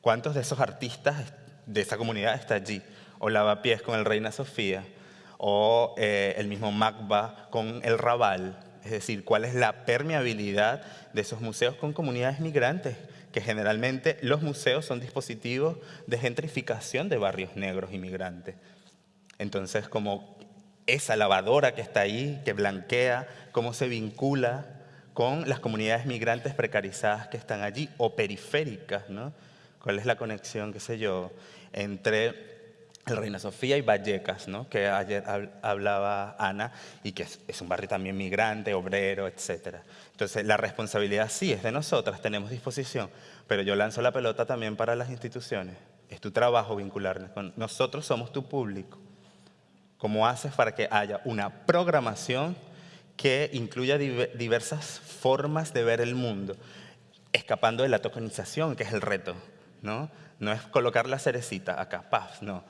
¿Cuántos de esos artistas de esa comunidad está allí? O Lavapiés con el Reina Sofía, o eh, el mismo Magba con el Raval. Es decir, cuál es la permeabilidad de esos museos con comunidades migrantes, que generalmente los museos son dispositivos de gentrificación de barrios negros inmigrantes. Entonces, como esa lavadora que está ahí, que blanquea, cómo se vincula con las comunidades migrantes precarizadas que están allí o periféricas, ¿no? ¿Cuál es la conexión, qué sé yo, entre el Reina Sofía y Vallecas, ¿no? que ayer hablaba Ana, y que es, un barrio también migrante, obrero, etc. Entonces, la responsabilidad sí es de nosotras, tenemos disposición, pero yo lanzo la pelota también para las instituciones. Es tu trabajo vincularnos con nosotros, somos tu público. ¿Cómo haces para que haya una programación que incluya diversas formas de ver el mundo, escapando de la tokenización, que es el reto? ¿no? No es colocar la cerecita acá, paz, no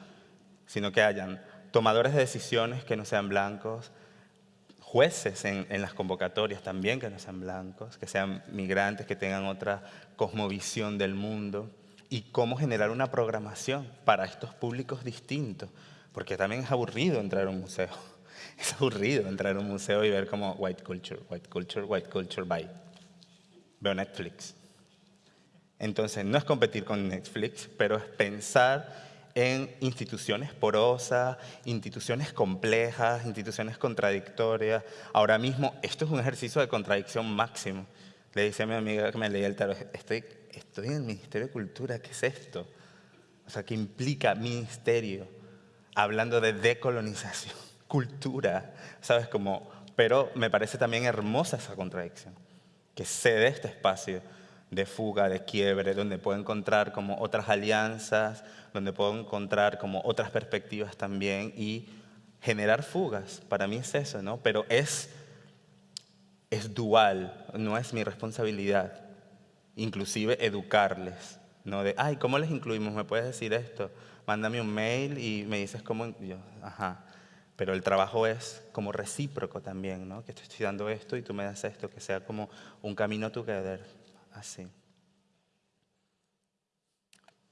sino que hayan tomadores de decisiones que no sean blancos, jueces en, las convocatorias también que no sean blancos, que sean migrantes, que tengan otra cosmovisión del mundo, y cómo generar una programación para estos públicos distintos, porque también es aburrido entrar a un museo. [LAUGHS] Es aburrido entrar a un museo y ver como white culture, white culture, white culture, bye. Veo Netflix. Entonces, no es competir con Netflix, pero es pensar en instituciones porosas, instituciones complejas, instituciones contradictorias. Ahora mismo, esto es un ejercicio de contradicción máximo. Le dice a mi amiga que me leía el tarot, estoy, estoy en el Ministerio de Cultura, ¿qué es esto? O sea, ¿qué implica ministerio? Hablando de decolonización, [LAUGHS] cultura, ¿sabes? Como, pero me parece también hermosa esa contradicción, que se dé este espacio de fuga, de quiebre, donde puedo encontrar como otras alianzas, donde puedo encontrar como otras perspectivas también y generar fugas. Para mí es eso, ¿no? Pero es, es dual, no es mi responsabilidad. Inclusive educarles, ¿no? De, ay, ¿cómo les incluimos? ¿Me puedes decir esto? Mándame un mail y me dices cómo... Yo, ajá. Pero el trabajo es como recíproco también, ¿no? Que estoy dando esto y tú me das esto, que sea como un camino together así.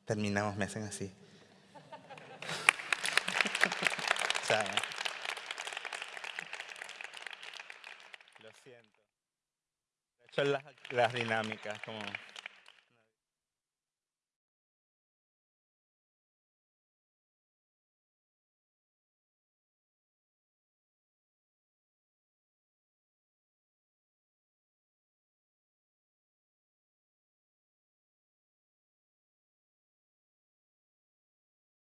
Terminamos, me hacen así. Lo siento. He hecho las, las dinámicas como...